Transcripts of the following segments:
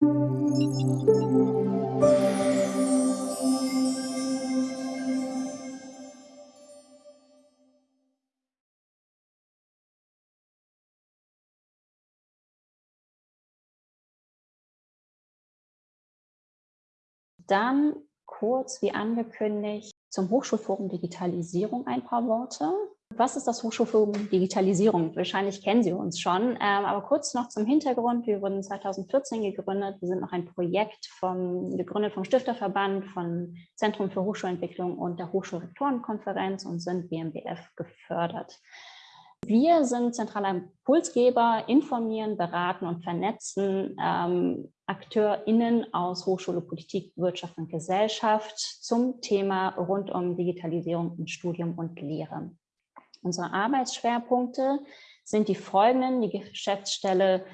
Dann kurz, wie angekündigt, zum Hochschulforum Digitalisierung ein paar Worte. Was ist das Hochschulforum Digitalisierung? Wahrscheinlich kennen Sie uns schon, ähm, aber kurz noch zum Hintergrund. Wir wurden 2014 gegründet. Wir sind noch ein Projekt vom, gegründet vom Stifterverband, von Zentrum für Hochschulentwicklung und der Hochschulrektorenkonferenz und sind BMBF gefördert. Wir sind zentraler Impulsgeber, informieren, beraten und vernetzen ähm, AkteurInnen aus Hochschule, Politik, Wirtschaft und Gesellschaft zum Thema rund um Digitalisierung in Studium und Lehre. Unsere Arbeitsschwerpunkte sind die folgenden. Die Geschäftsstelle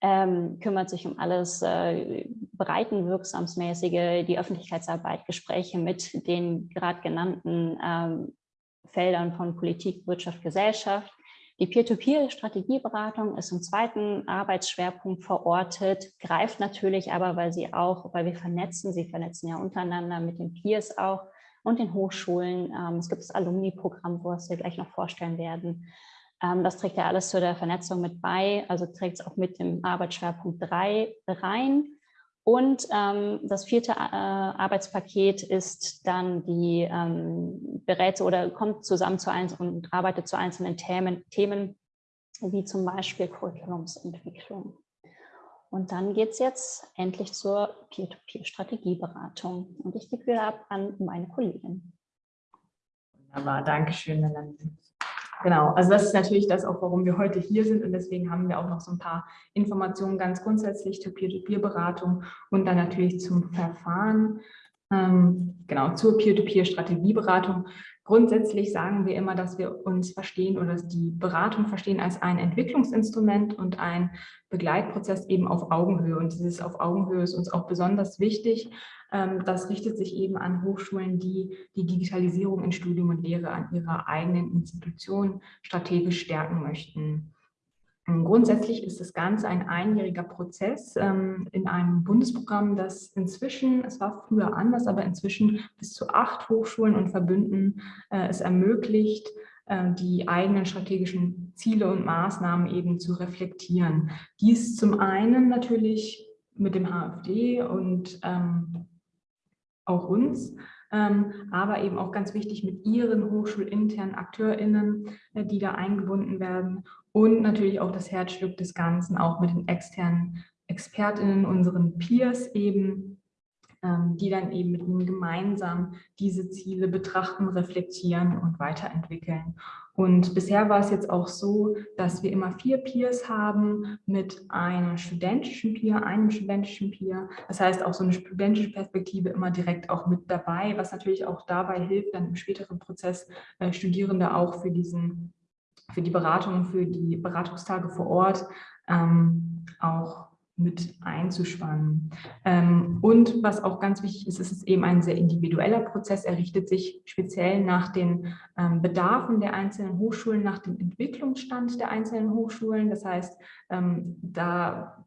ähm, kümmert sich um alles äh, breitenwirksamsmäßige, die Öffentlichkeitsarbeit, Gespräche mit den gerade genannten ähm, Feldern von Politik, Wirtschaft, Gesellschaft. Die Peer-to-Peer-Strategieberatung ist im zweiten Arbeitsschwerpunkt verortet, greift natürlich aber, weil sie auch, weil wir vernetzen, sie vernetzen ja untereinander mit den Peers auch, und den Hochschulen. Ähm, es gibt das Alumni-Programm, wo wir gleich noch vorstellen werden. Ähm, das trägt ja alles zu der Vernetzung mit bei, also trägt es auch mit dem Arbeitsschwerpunkt 3 rein. Und ähm, das vierte äh, Arbeitspaket ist dann die ähm, berät oder kommt zusammen zu eins und arbeitet zu einzelnen Themen, Themen wie zum Beispiel Curriculumsentwicklung. Und dann geht es jetzt endlich zur Peer-to-Peer-Strategieberatung. Und ich gebe wieder ab an meine Kollegin. Wunderbar, danke schön, Melanie. Genau, also das ist natürlich das auch, warum wir heute hier sind und deswegen haben wir auch noch so ein paar Informationen ganz grundsätzlich zur Peer-to-Peer-Beratung und dann natürlich zum Verfahren, ähm, genau, zur Peer-to-Peer-Strategieberatung. Grundsätzlich sagen wir immer, dass wir uns verstehen oder die Beratung verstehen als ein Entwicklungsinstrument und ein Begleitprozess eben auf Augenhöhe. Und dieses auf Augenhöhe ist uns auch besonders wichtig. Ähm, das richtet sich eben an Hochschulen, die die Digitalisierung in Studium und Lehre an ihrer eigenen Institution strategisch stärken möchten. Grundsätzlich ist das Ganze ein einjähriger Prozess ähm, in einem Bundesprogramm, das inzwischen, es war früher anders, aber inzwischen bis zu acht Hochschulen und Verbünden äh, es ermöglicht, äh, die eigenen strategischen Ziele und Maßnahmen eben zu reflektieren. Dies zum einen natürlich mit dem HFD und ähm, auch uns, ähm, aber eben auch ganz wichtig mit ihren hochschulinternen AkteurInnen, äh, die da eingebunden werden und natürlich auch das Herzstück des Ganzen, auch mit den externen ExpertInnen, unseren Peers eben, ähm, die dann eben mit ihnen gemeinsam diese Ziele betrachten, reflektieren und weiterentwickeln. Und bisher war es jetzt auch so, dass wir immer vier Peers haben mit einem studentischen Peer, einem studentischen Peer. Das heißt auch so eine studentische Perspektive immer direkt auch mit dabei, was natürlich auch dabei hilft, dann im späteren Prozess äh, Studierende auch für diesen für die Beratung, für die Beratungstage vor Ort ähm, auch mit einzuspannen. Ähm, und was auch ganz wichtig ist, ist es eben ein sehr individueller Prozess. Er richtet sich speziell nach den ähm, Bedarfen der einzelnen Hochschulen, nach dem Entwicklungsstand der einzelnen Hochschulen. Das heißt, ähm, da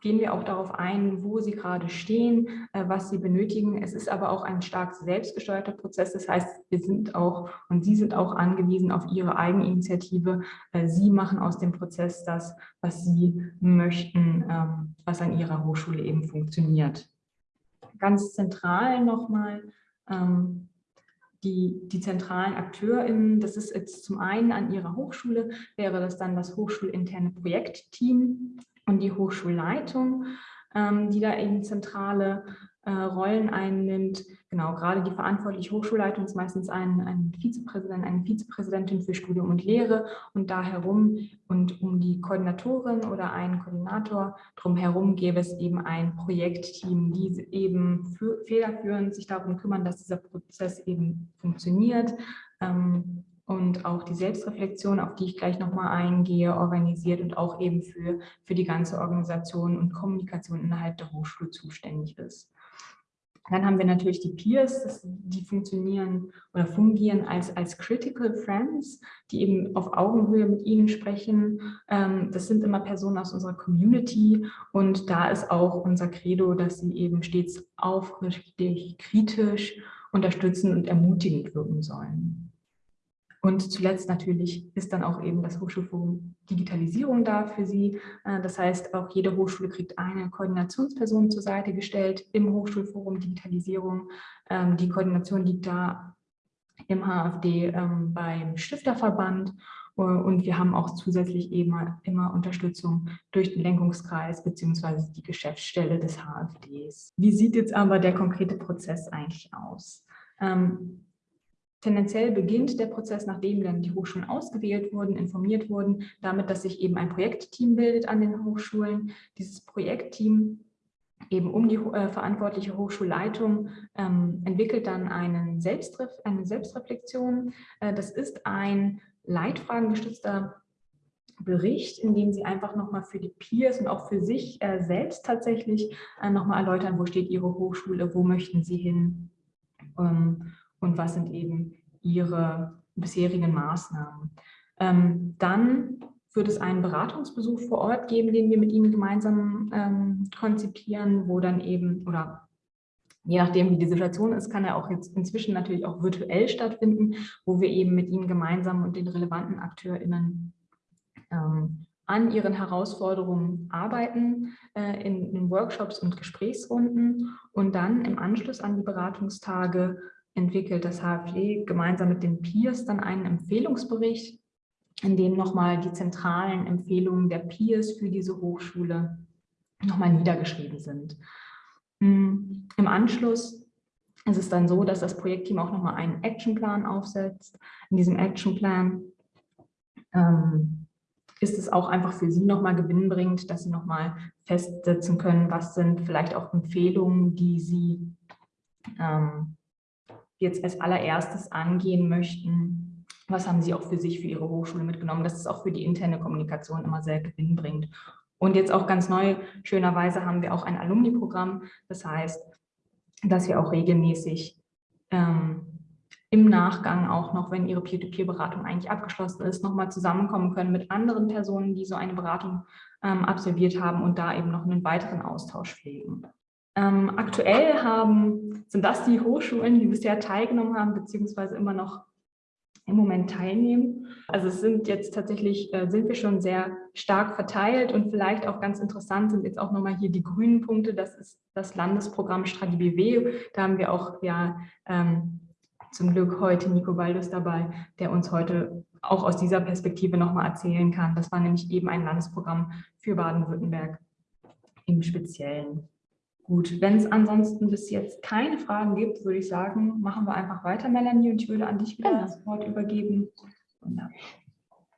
gehen wir auch darauf ein, wo sie gerade stehen, äh, was sie benötigen. Es ist aber auch ein stark selbstgesteuerter Prozess. Das heißt, wir sind auch und Sie sind auch angewiesen auf Ihre Eigeninitiative. Äh, sie machen aus dem Prozess das, was Sie möchten, ähm, was an Ihrer Hochschule eben funktioniert. Ganz zentral nochmal ähm, die, die zentralen AkteurInnen, das ist jetzt zum einen an Ihrer Hochschule, wäre das dann das hochschulinterne Projektteam, und die Hochschulleitung, ähm, die da eben zentrale äh, Rollen einnimmt. Genau, gerade die verantwortliche Hochschulleitung ist meistens ein, ein Vizepräsident, eine Vizepräsidentin für Studium und Lehre und da herum und um die Koordinatorin oder einen Koordinator drumherum gäbe es eben ein Projektteam, die eben für, federführend sich darum kümmern, dass dieser Prozess eben funktioniert. Ähm, und auch die Selbstreflexion, auf die ich gleich nochmal eingehe, organisiert und auch eben für, für die ganze Organisation und Kommunikation innerhalb der Hochschule zuständig ist. Dann haben wir natürlich die Peers, die funktionieren oder fungieren als, als Critical Friends, die eben auf Augenhöhe mit Ihnen sprechen. Ähm, das sind immer Personen aus unserer Community und da ist auch unser Credo, dass sie eben stets aufrichtig, kritisch, unterstützend und ermutigend wirken sollen. Und zuletzt natürlich ist dann auch eben das Hochschulforum Digitalisierung da für Sie. Äh, das heißt, auch jede Hochschule kriegt eine Koordinationsperson zur Seite gestellt im Hochschulforum Digitalisierung. Ähm, die Koordination liegt da im HFD ähm, beim Stifterverband äh, und wir haben auch zusätzlich eben immer Unterstützung durch den Lenkungskreis beziehungsweise die Geschäftsstelle des HFDs. Wie sieht jetzt aber der konkrete Prozess eigentlich aus? Ähm, Tendenziell beginnt der Prozess, nachdem dann die Hochschulen ausgewählt wurden, informiert wurden, damit, dass sich eben ein Projektteam bildet an den Hochschulen. Dieses Projektteam eben um die äh, verantwortliche Hochschulleitung ähm, entwickelt dann einen Selbstref eine Selbstreflexion. Äh, das ist ein leitfragengestützter Bericht, in dem Sie einfach nochmal für die Peers und auch für sich äh, selbst tatsächlich äh, nochmal erläutern, wo steht Ihre Hochschule, wo möchten Sie hin. Ähm, und was sind eben ihre bisherigen Maßnahmen. Ähm, dann wird es einen Beratungsbesuch vor Ort geben, den wir mit Ihnen gemeinsam ähm, konzipieren, wo dann eben, oder je nachdem, wie die Situation ist, kann er auch jetzt inzwischen natürlich auch virtuell stattfinden, wo wir eben mit Ihnen gemeinsam und den relevanten AkteurInnen ähm, an ihren Herausforderungen arbeiten äh, in, in Workshops und Gesprächsrunden und dann im Anschluss an die Beratungstage entwickelt das HFD gemeinsam mit den Peers dann einen Empfehlungsbericht, in dem nochmal die zentralen Empfehlungen der Peers für diese Hochschule nochmal niedergeschrieben sind. Hm, Im Anschluss ist es dann so, dass das Projektteam auch nochmal einen Actionplan aufsetzt. In diesem Actionplan ähm, ist es auch einfach für Sie nochmal gewinnbringend, dass Sie nochmal festsetzen können, was sind vielleicht auch Empfehlungen, die Sie ähm, jetzt als allererstes angehen möchten, was haben Sie auch für sich, für Ihre Hochschule mitgenommen? Das ist auch für die interne Kommunikation immer sehr gewinnbringend. Und jetzt auch ganz neu, schönerweise haben wir auch ein Alumni-Programm. Das heißt, dass wir auch regelmäßig ähm, im Nachgang auch noch, wenn Ihre Peer-to-Peer-Beratung eigentlich abgeschlossen ist, nochmal zusammenkommen können mit anderen Personen, die so eine Beratung ähm, absolviert haben und da eben noch einen weiteren Austausch pflegen. Ähm, aktuell haben, sind das die Hochschulen, die bisher teilgenommen haben, beziehungsweise immer noch im Moment teilnehmen. Also es sind jetzt tatsächlich, äh, sind wir schon sehr stark verteilt und vielleicht auch ganz interessant sind jetzt auch nochmal hier die grünen Punkte. Das ist das Landesprogramm Stradi BW. Da haben wir auch ja ähm, zum Glück heute Nico Baldus dabei, der uns heute auch aus dieser Perspektive nochmal erzählen kann. Das war nämlich eben ein Landesprogramm für Baden-Württemberg im Speziellen. Gut, wenn es ansonsten bis jetzt keine Fragen gibt, würde ich sagen, machen wir einfach weiter, Melanie, und ich würde an dich wieder genau. das Wort übergeben. Wunderbar.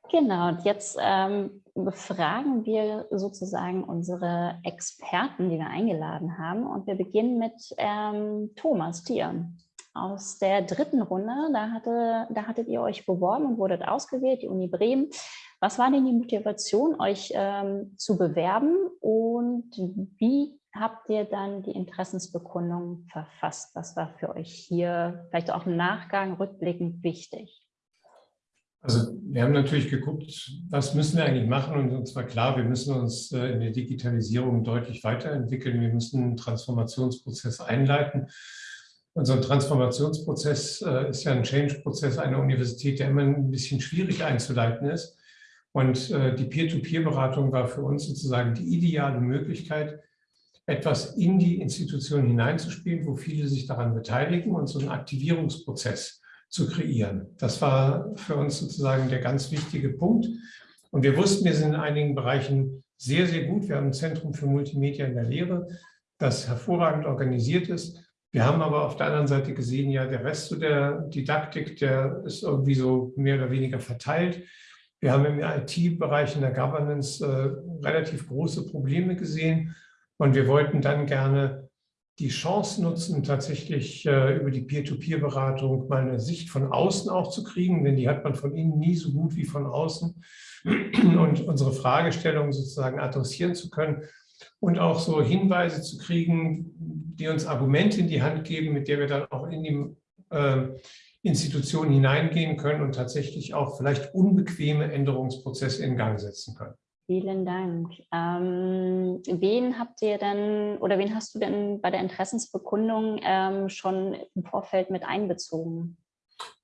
Genau, und jetzt ähm, befragen wir sozusagen unsere Experten, die wir eingeladen haben. Und wir beginnen mit ähm, Thomas Thier aus der dritten Runde. Da, hatte, da hattet ihr euch beworben und wurdet ausgewählt, die Uni Bremen. Was war denn die Motivation, euch ähm, zu bewerben und wie habt ihr dann die Interessensbekundung verfasst? Was war für euch hier vielleicht auch im Nachgang rückblickend wichtig? Also wir haben natürlich geguckt, was müssen wir eigentlich machen und uns war klar, wir müssen uns äh, in der Digitalisierung deutlich weiterentwickeln. Wir müssen einen Transformationsprozess einleiten. Unser Transformationsprozess äh, ist ja ein Change-Prozess einer Universität, der immer ein bisschen schwierig einzuleiten ist. Und äh, die Peer-to-Peer-Beratung war für uns sozusagen die ideale Möglichkeit, etwas in die Institution hineinzuspielen, wo viele sich daran beteiligen und so einen Aktivierungsprozess zu kreieren. Das war für uns sozusagen der ganz wichtige Punkt. Und wir wussten, wir sind in einigen Bereichen sehr, sehr gut. Wir haben ein Zentrum für Multimedia in der Lehre, das hervorragend organisiert ist. Wir haben aber auf der anderen Seite gesehen, ja, der Rest der Didaktik, der ist irgendwie so mehr oder weniger verteilt. Wir haben im IT-Bereich in der Governance äh, relativ große Probleme gesehen und wir wollten dann gerne die Chance nutzen, tatsächlich äh, über die Peer-to-Peer-Beratung mal eine Sicht von außen auch zu kriegen, denn die hat man von innen nie so gut wie von außen und unsere Fragestellungen sozusagen adressieren zu können und auch so Hinweise zu kriegen, die uns Argumente in die Hand geben, mit der wir dann auch in die äh, Institutionen hineingehen können und tatsächlich auch vielleicht unbequeme Änderungsprozesse in Gang setzen können. Vielen Dank. Ähm, wen habt ihr denn oder wen hast du denn bei der Interessensbekundung ähm, schon im Vorfeld mit einbezogen?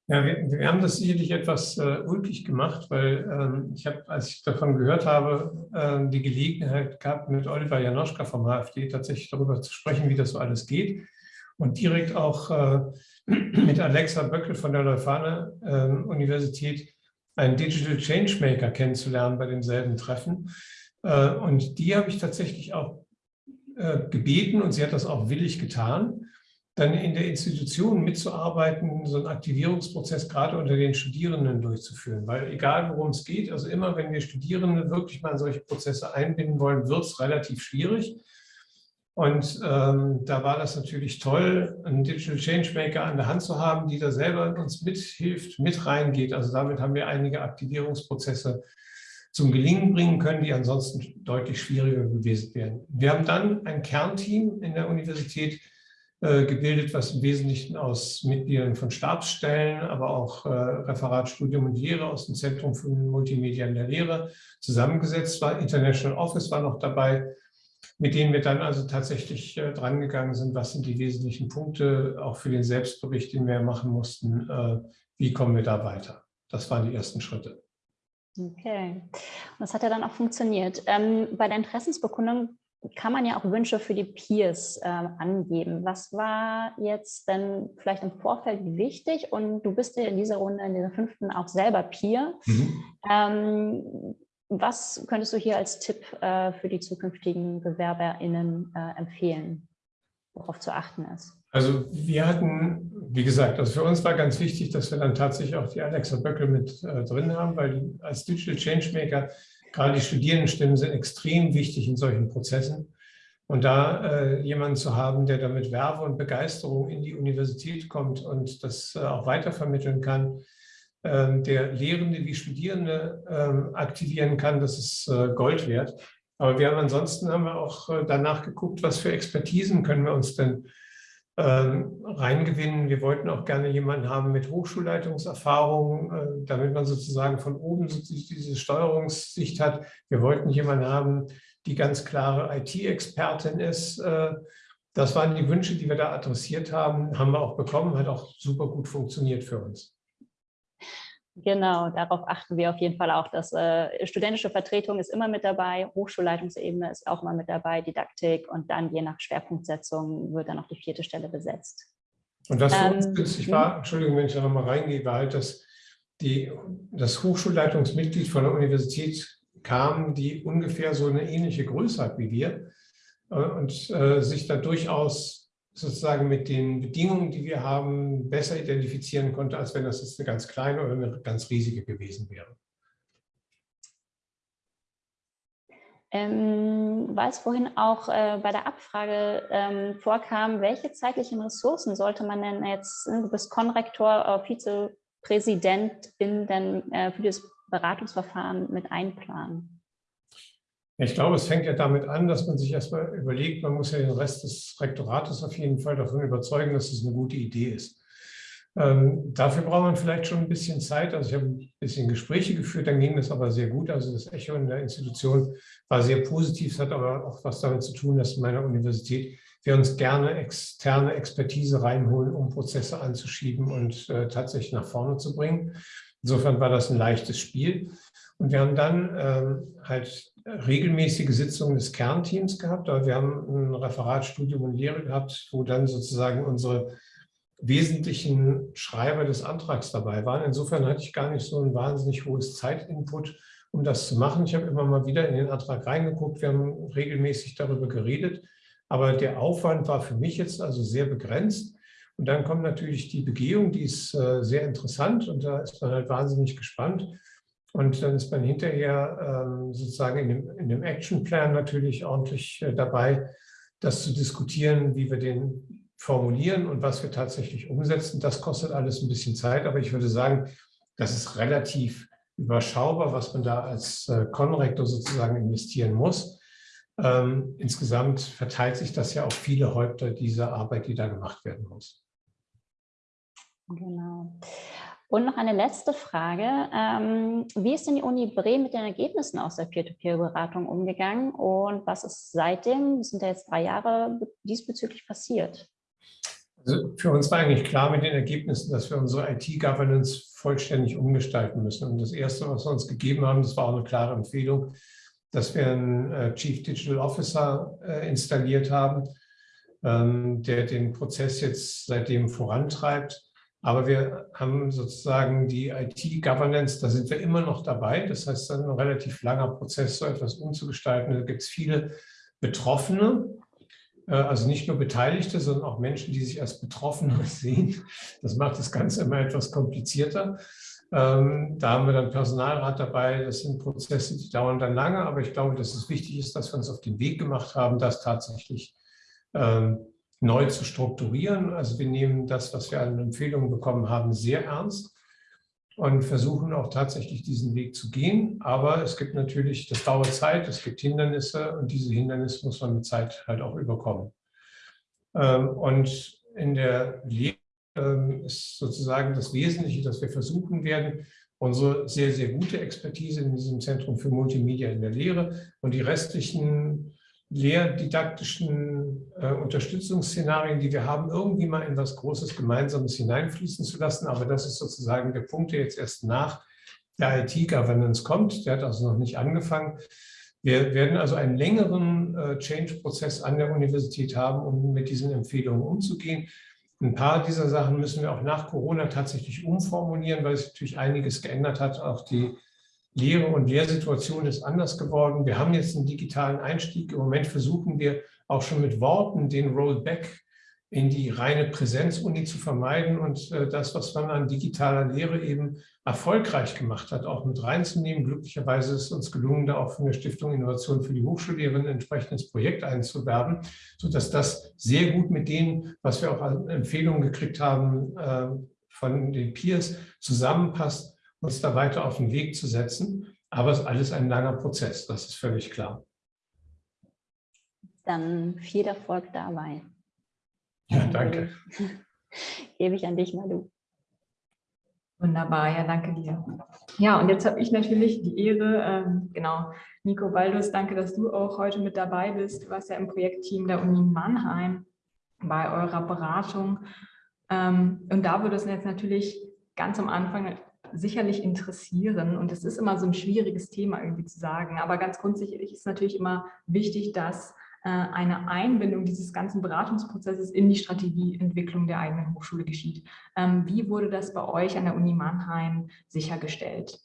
Ja, wir, wir haben das sicherlich etwas äh, ulkig gemacht, weil ähm, ich habe, als ich davon gehört habe, äh, die Gelegenheit gehabt, mit Oliver Janoschka vom AfD tatsächlich darüber zu sprechen, wie das so alles geht. Und direkt auch äh, mit Alexa Böckel von der Leuphana ähm, Universität einen Digital Changemaker kennenzulernen bei demselben Treffen. Äh, und die habe ich tatsächlich auch äh, gebeten und sie hat das auch willig getan dann in der Institution mitzuarbeiten, so einen Aktivierungsprozess gerade unter den Studierenden durchzuführen. Weil egal, worum es geht, also immer, wenn wir Studierende wirklich mal in solche Prozesse einbinden wollen, wird es relativ schwierig. Und ähm, da war das natürlich toll, einen Digital Changemaker an der Hand zu haben, die da selber uns mithilft, mit reingeht. Also damit haben wir einige Aktivierungsprozesse zum Gelingen bringen können, die ansonsten deutlich schwieriger gewesen wären. Wir haben dann ein Kernteam in der Universität, äh, gebildet, was im Wesentlichen aus Mitgliedern von Stabsstellen, aber auch äh, Referat Studium und Lehre aus dem Zentrum für Multimedia in der Lehre zusammengesetzt war. International Office war noch dabei, mit denen wir dann also tatsächlich äh, drangegangen sind, was sind die wesentlichen Punkte, auch für den Selbstbericht, den wir machen mussten, äh, wie kommen wir da weiter. Das waren die ersten Schritte. Okay, das hat ja dann auch funktioniert. Ähm, bei der Interessensbekundung kann man ja auch Wünsche für die Peers äh, angeben. Was war jetzt denn vielleicht im Vorfeld wichtig? Und du bist ja in dieser Runde, in dieser fünften auch selber Peer. Mhm. Ähm, was könntest du hier als Tipp äh, für die zukünftigen BewerberInnen äh, empfehlen, worauf zu achten ist? Also wir hatten, wie gesagt, also für uns war ganz wichtig, dass wir dann tatsächlich auch die Alexa Böckel mit äh, drin haben, weil als Digital Changemaker gerade die Studierendenstimmen sind extrem wichtig in solchen Prozessen. Und da äh, jemanden zu haben, der damit Werbe und Begeisterung in die Universität kommt und das äh, auch weitervermitteln kann, der Lehrende wie Studierende ähm, aktivieren kann, das ist äh, Gold wert. Aber wir haben ansonsten haben wir auch äh, danach geguckt, was für Expertisen können wir uns denn ähm, reingewinnen. Wir wollten auch gerne jemanden haben mit Hochschulleitungserfahrung, äh, damit man sozusagen von oben diese Steuerungssicht hat. Wir wollten jemanden haben, die ganz klare IT-Expertin ist. Das waren die Wünsche, die wir da adressiert haben, haben wir auch bekommen, hat auch super gut funktioniert für uns. Genau, darauf achten wir auf jeden Fall auch. Dass äh, studentische Vertretung ist immer mit dabei, Hochschulleitungsebene ist auch immer mit dabei, Didaktik und dann je nach Schwerpunktsetzung wird dann auch die vierte Stelle besetzt. Und was für uns ähm, günstig war, hm? Entschuldigung, wenn ich da nochmal reingehe, war halt, dass die, das Hochschulleitungsmitglied von der Universität kam, die ungefähr so eine ähnliche Größe hat wie wir äh, und äh, sich da durchaus sozusagen mit den Bedingungen, die wir haben, besser identifizieren konnte, als wenn das jetzt eine ganz kleine oder eine ganz riesige gewesen wäre. Ähm, weil es vorhin auch äh, bei der Abfrage ähm, vorkam, welche zeitlichen Ressourcen sollte man denn jetzt, ne, du bist Konrektor, äh, Vizepräsidentin, denn äh, für das Beratungsverfahren mit einplanen? Ich glaube, es fängt ja damit an, dass man sich erstmal überlegt, man muss ja den Rest des Rektorates auf jeden Fall davon überzeugen, dass es eine gute Idee ist. Ähm, dafür braucht man vielleicht schon ein bisschen Zeit. Also ich habe ein bisschen Gespräche geführt, dann ging das aber sehr gut. Also das Echo in der Institution war sehr positiv. Es hat aber auch was damit zu tun, dass in meiner Universität wir uns gerne externe Expertise reinholen, um Prozesse anzuschieben und äh, tatsächlich nach vorne zu bringen. Insofern war das ein leichtes Spiel. Und wir haben dann ähm, halt regelmäßige Sitzungen des Kernteams gehabt. Aber wir haben ein Referat Studium und Lehre gehabt, wo dann sozusagen unsere wesentlichen Schreiber des Antrags dabei waren. Insofern hatte ich gar nicht so ein wahnsinnig hohes Zeitinput, um das zu machen. Ich habe immer mal wieder in den Antrag reingeguckt. Wir haben regelmäßig darüber geredet. Aber der Aufwand war für mich jetzt also sehr begrenzt. Und dann kommt natürlich die Begehung, die ist äh, sehr interessant und da ist man halt wahnsinnig gespannt. Und dann ist man hinterher ähm, sozusagen in dem, in dem Actionplan natürlich ordentlich äh, dabei, das zu diskutieren, wie wir den formulieren und was wir tatsächlich umsetzen. Das kostet alles ein bisschen Zeit, aber ich würde sagen, das ist relativ überschaubar, was man da als äh, Konrektor sozusagen investieren muss. Ähm, insgesamt verteilt sich das ja auf viele Häupter dieser Arbeit, die da gemacht werden muss. Genau. Und noch eine letzte Frage. Ähm, wie ist denn die Uni Bremen mit den Ergebnissen aus der Peer-to-Peer-Beratung umgegangen und was ist seitdem, das sind ja jetzt drei Jahre, diesbezüglich passiert? Also für uns war eigentlich klar mit den Ergebnissen, dass wir unsere IT-Governance vollständig umgestalten müssen. Und das Erste, was wir uns gegeben haben, das war auch eine klare Empfehlung, dass wir einen äh, Chief Digital Officer äh, installiert haben, ähm, der den Prozess jetzt seitdem vorantreibt. Aber wir haben sozusagen die IT-Governance, da sind wir immer noch dabei. Das heißt, das ein relativ langer Prozess, so etwas umzugestalten. Da gibt es viele Betroffene, äh, also nicht nur Beteiligte, sondern auch Menschen, die sich als Betroffene sehen. Das macht das Ganze immer etwas komplizierter. Ähm, da haben wir dann Personalrat dabei. Das sind Prozesse, die dauern dann lange, aber ich glaube, dass es wichtig ist, dass wir uns auf den Weg gemacht haben, das tatsächlich ähm, neu zu strukturieren. Also wir nehmen das, was wir an Empfehlungen bekommen haben, sehr ernst und versuchen auch tatsächlich diesen Weg zu gehen. Aber es gibt natürlich, das dauert Zeit, es gibt Hindernisse und diese Hindernisse muss man mit Zeit halt auch überkommen. Ähm, und in der Lehre ähm, ist sozusagen das Wesentliche, dass wir versuchen werden, unsere sehr, sehr gute Expertise in diesem Zentrum für Multimedia in der Lehre und die restlichen lehrdidaktischen äh, Unterstützungsszenarien, die wir haben, irgendwie mal in was Großes Gemeinsames hineinfließen zu lassen. Aber das ist sozusagen der Punkt, der jetzt erst nach der IT-Governance kommt. Der hat also noch nicht angefangen. Wir werden also einen längeren äh, Change-Prozess an der Universität haben, um mit diesen Empfehlungen umzugehen. Ein paar dieser Sachen müssen wir auch nach Corona tatsächlich umformulieren, weil es natürlich einiges geändert hat. Auch die Lehre und Lehrsituation ist anders geworden. Wir haben jetzt einen digitalen Einstieg. Im Moment versuchen wir auch schon mit Worten den Rollback in die reine Präsenzuni zu vermeiden und äh, das, was man an digitaler Lehre eben erfolgreich gemacht hat, auch mit reinzunehmen. Glücklicherweise ist es uns gelungen, da auch von der Stiftung Innovation für die Hochschullehrerin ein entsprechendes Projekt einzuwerben, sodass das sehr gut mit dem, was wir auch an Empfehlungen gekriegt haben, äh, von den Peers zusammenpasst uns da weiter auf den Weg zu setzen. Aber es ist alles ein langer Prozess, das ist völlig klar. Dann viel Erfolg dabei. Ja, danke. Gebe ich an dich, Malu. Wunderbar, ja, danke dir. Ja, und jetzt habe ich natürlich die Ehre, ähm, genau, Nico Baldus, danke, dass du auch heute mit dabei bist. Du warst ja im Projektteam der Uni Mannheim bei eurer Beratung. Ähm, und da würde es jetzt natürlich ganz am Anfang sicherlich interessieren. Und es ist immer so ein schwieriges Thema irgendwie zu sagen. Aber ganz grundsätzlich ist natürlich immer wichtig, dass äh, eine Einbindung dieses ganzen Beratungsprozesses in die Strategieentwicklung der eigenen Hochschule geschieht. Ähm, wie wurde das bei euch an der Uni Mannheim sichergestellt?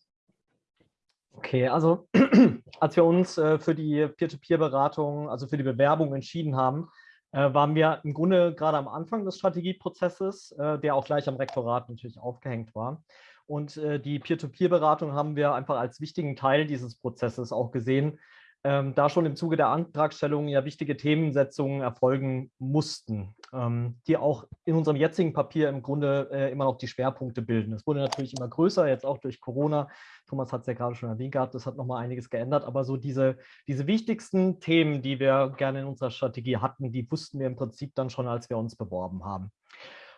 Okay, also als wir uns äh, für die Peer-to-Peer-Beratung, also für die Bewerbung entschieden haben, äh, waren wir im Grunde gerade am Anfang des Strategieprozesses, der auch gleich am Rektorat natürlich aufgehängt war. Und äh, die Peer-to-Peer-Beratung haben wir einfach als wichtigen Teil dieses Prozesses auch gesehen, ähm, da schon im Zuge der Antragstellung ja wichtige Themensetzungen erfolgen mussten, ähm, die auch in unserem jetzigen Papier im Grunde äh, immer noch die Schwerpunkte bilden. Es wurde natürlich immer größer, jetzt auch durch Corona. Thomas hat es ja gerade schon erwähnt gehabt, das hat nochmal einiges geändert, aber so diese, diese wichtigsten Themen, die wir gerne in unserer Strategie hatten, die wussten wir im Prinzip dann schon, als wir uns beworben haben.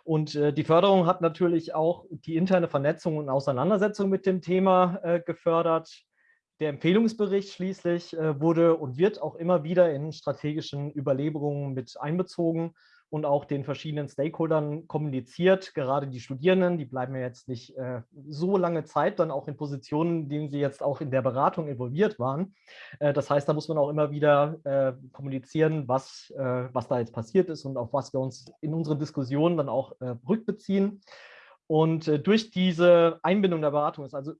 Und äh, die Förderung hat natürlich auch die interne Vernetzung und Auseinandersetzung mit dem Thema äh, gefördert. Der Empfehlungsbericht schließlich äh, wurde und wird auch immer wieder in strategischen Überlegungen mit einbezogen und auch den verschiedenen Stakeholdern kommuniziert. Gerade die Studierenden, die bleiben ja jetzt nicht äh, so lange Zeit dann auch in Positionen, in denen sie jetzt auch in der Beratung involviert waren. Äh, das heißt, da muss man auch immer wieder äh, kommunizieren, was, äh, was da jetzt passiert ist und auf was wir uns in unseren Diskussionen dann auch äh, rückbeziehen. Und äh, durch diese Einbindung der Beratung ist also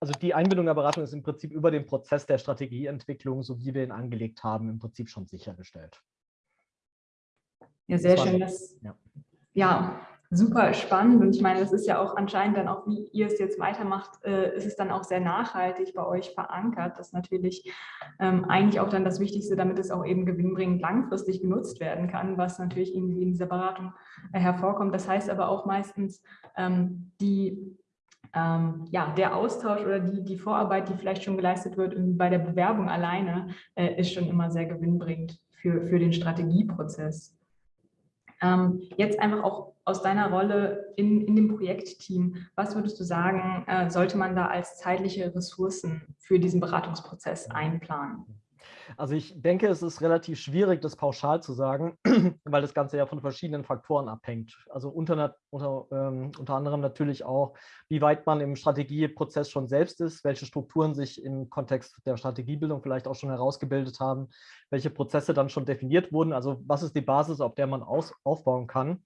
also die Einbindung der Beratung ist im Prinzip über den Prozess der Strategieentwicklung, so wie wir ihn angelegt haben, im Prinzip schon sichergestellt. Ja, sehr schön. Das, ja. ja. super spannend. Und ich meine, das ist ja auch anscheinend dann auch, wie ihr es jetzt weitermacht, äh, ist es dann auch sehr nachhaltig bei euch verankert. Das ist natürlich ähm, eigentlich auch dann das Wichtigste, damit es auch eben gewinnbringend langfristig genutzt werden kann, was natürlich irgendwie in dieser Beratung äh, hervorkommt. Das heißt aber auch meistens, ähm, die ähm, ja, der Austausch oder die, die Vorarbeit, die vielleicht schon geleistet wird bei der Bewerbung alleine, äh, ist schon immer sehr gewinnbringend für, für den Strategieprozess. Ähm, jetzt einfach auch aus deiner Rolle in, in dem Projektteam, was würdest du sagen, äh, sollte man da als zeitliche Ressourcen für diesen Beratungsprozess einplanen? Also ich denke, es ist relativ schwierig, das pauschal zu sagen, weil das Ganze ja von verschiedenen Faktoren abhängt. Also unter, unter, ähm, unter anderem natürlich auch, wie weit man im Strategieprozess schon selbst ist, welche Strukturen sich im Kontext der Strategiebildung vielleicht auch schon herausgebildet haben, welche Prozesse dann schon definiert wurden, also was ist die Basis, auf der man aus, aufbauen kann.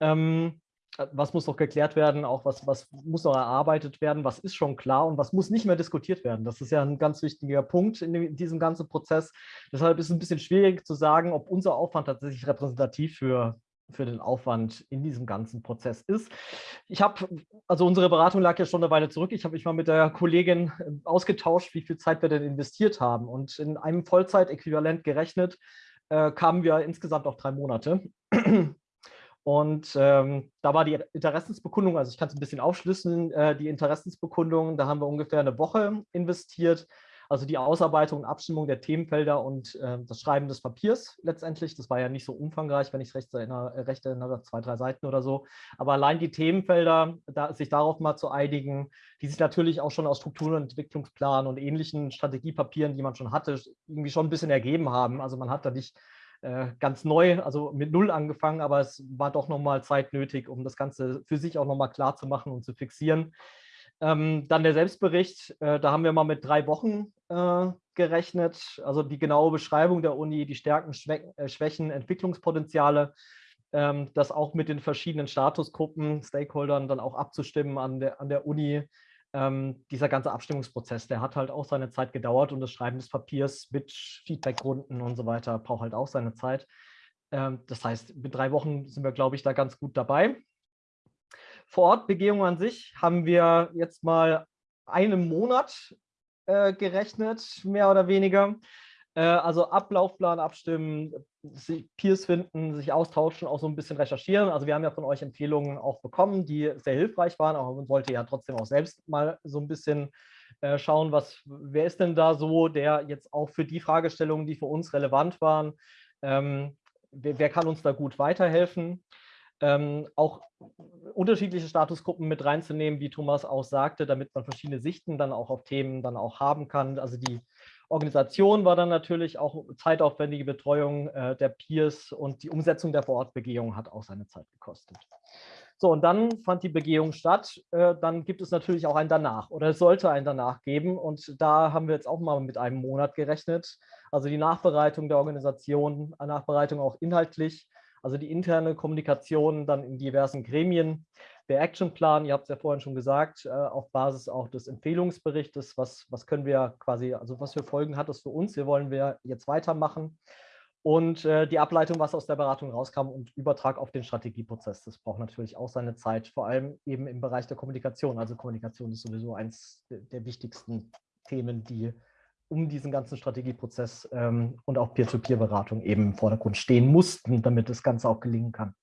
Ähm, äh, was muss noch geklärt werden, auch was, was muss noch erarbeitet werden, was ist schon klar und was muss nicht mehr diskutiert werden. Das ist ja ein ganz wichtiger Punkt in diesem ganzen Prozess. Deshalb ist es ein bisschen schwierig zu sagen, ob unser Aufwand tatsächlich repräsentativ für, für den Aufwand in diesem ganzen Prozess ist. Ich habe, also unsere Beratung lag ja schon eine Weile zurück. Ich habe mich mal mit der Kollegin äh, ausgetauscht, wie viel Zeit wir denn investiert haben. Und in einem Vollzeitäquivalent gerechnet äh, kamen wir insgesamt auf drei Monate. Und ähm, da war die Interessensbekundung, also ich kann es ein bisschen aufschlüsseln, äh, die Interessensbekundung, da haben wir ungefähr eine Woche investiert. Also die Ausarbeitung und Abstimmung der Themenfelder und äh, das Schreiben des Papiers letztendlich. Das war ja nicht so umfangreich, wenn ich es recht erinnere, recht erinnere, zwei, drei Seiten oder so. Aber allein die Themenfelder, da, sich darauf mal zu einigen, die sich natürlich auch schon aus Strukturen- und Entwicklungsplan und ähnlichen Strategiepapieren, die man schon hatte, irgendwie schon ein bisschen ergeben haben. Also man hat da nicht ganz neu, also mit Null angefangen, aber es war doch nochmal Zeit nötig, um das Ganze für sich auch nochmal klar zu machen und zu fixieren. Ähm, dann der Selbstbericht, äh, da haben wir mal mit drei Wochen äh, gerechnet, also die genaue Beschreibung der Uni, die Stärken, Schwä äh, Schwächen, Entwicklungspotenziale, ähm, das auch mit den verschiedenen Statusgruppen, Stakeholdern dann auch abzustimmen an der, an der Uni, ähm, dieser ganze Abstimmungsprozess, der hat halt auch seine Zeit gedauert und das Schreiben des Papiers mit Feedbackrunden und so weiter braucht halt auch seine Zeit. Ähm, das heißt, mit drei Wochen sind wir, glaube ich, da ganz gut dabei. Vor Ort Begehung an sich haben wir jetzt mal einen Monat äh, gerechnet, mehr oder weniger. Äh, also Ablaufplan abstimmen, Peers finden, sich austauschen, auch so ein bisschen recherchieren. Also wir haben ja von euch Empfehlungen auch bekommen, die sehr hilfreich waren, aber man wollte ja trotzdem auch selbst mal so ein bisschen äh, schauen, was, wer ist denn da so, der jetzt auch für die Fragestellungen, die für uns relevant waren, ähm, wer, wer, kann uns da gut weiterhelfen? Ähm, auch unterschiedliche Statusgruppen mit reinzunehmen, wie Thomas auch sagte, damit man verschiedene Sichten dann auch auf Themen dann auch haben kann. Also die Organisation war dann natürlich auch zeitaufwendige Betreuung äh, der Peers und die Umsetzung der Vorortbegehung hat auch seine Zeit gekostet. So, und dann fand die Begehung statt. Äh, dann gibt es natürlich auch ein Danach oder es sollte ein Danach geben. Und da haben wir jetzt auch mal mit einem Monat gerechnet. Also die Nachbereitung der Organisation, Nachbereitung auch inhaltlich, also die interne Kommunikation dann in diversen Gremien, der Actionplan, ihr habt es ja vorhin schon gesagt, äh, auf Basis auch des Empfehlungsberichtes, was, was können wir quasi, also was für Folgen hat es für uns, wie wollen wir jetzt weitermachen und äh, die Ableitung, was aus der Beratung rauskam und Übertrag auf den Strategieprozess. Das braucht natürlich auch seine Zeit, vor allem eben im Bereich der Kommunikation. Also Kommunikation ist sowieso eins der wichtigsten Themen, die um diesen ganzen Strategieprozess ähm, und auch Peer-to-Peer-Beratung eben im Vordergrund stehen mussten, damit das Ganze auch gelingen kann.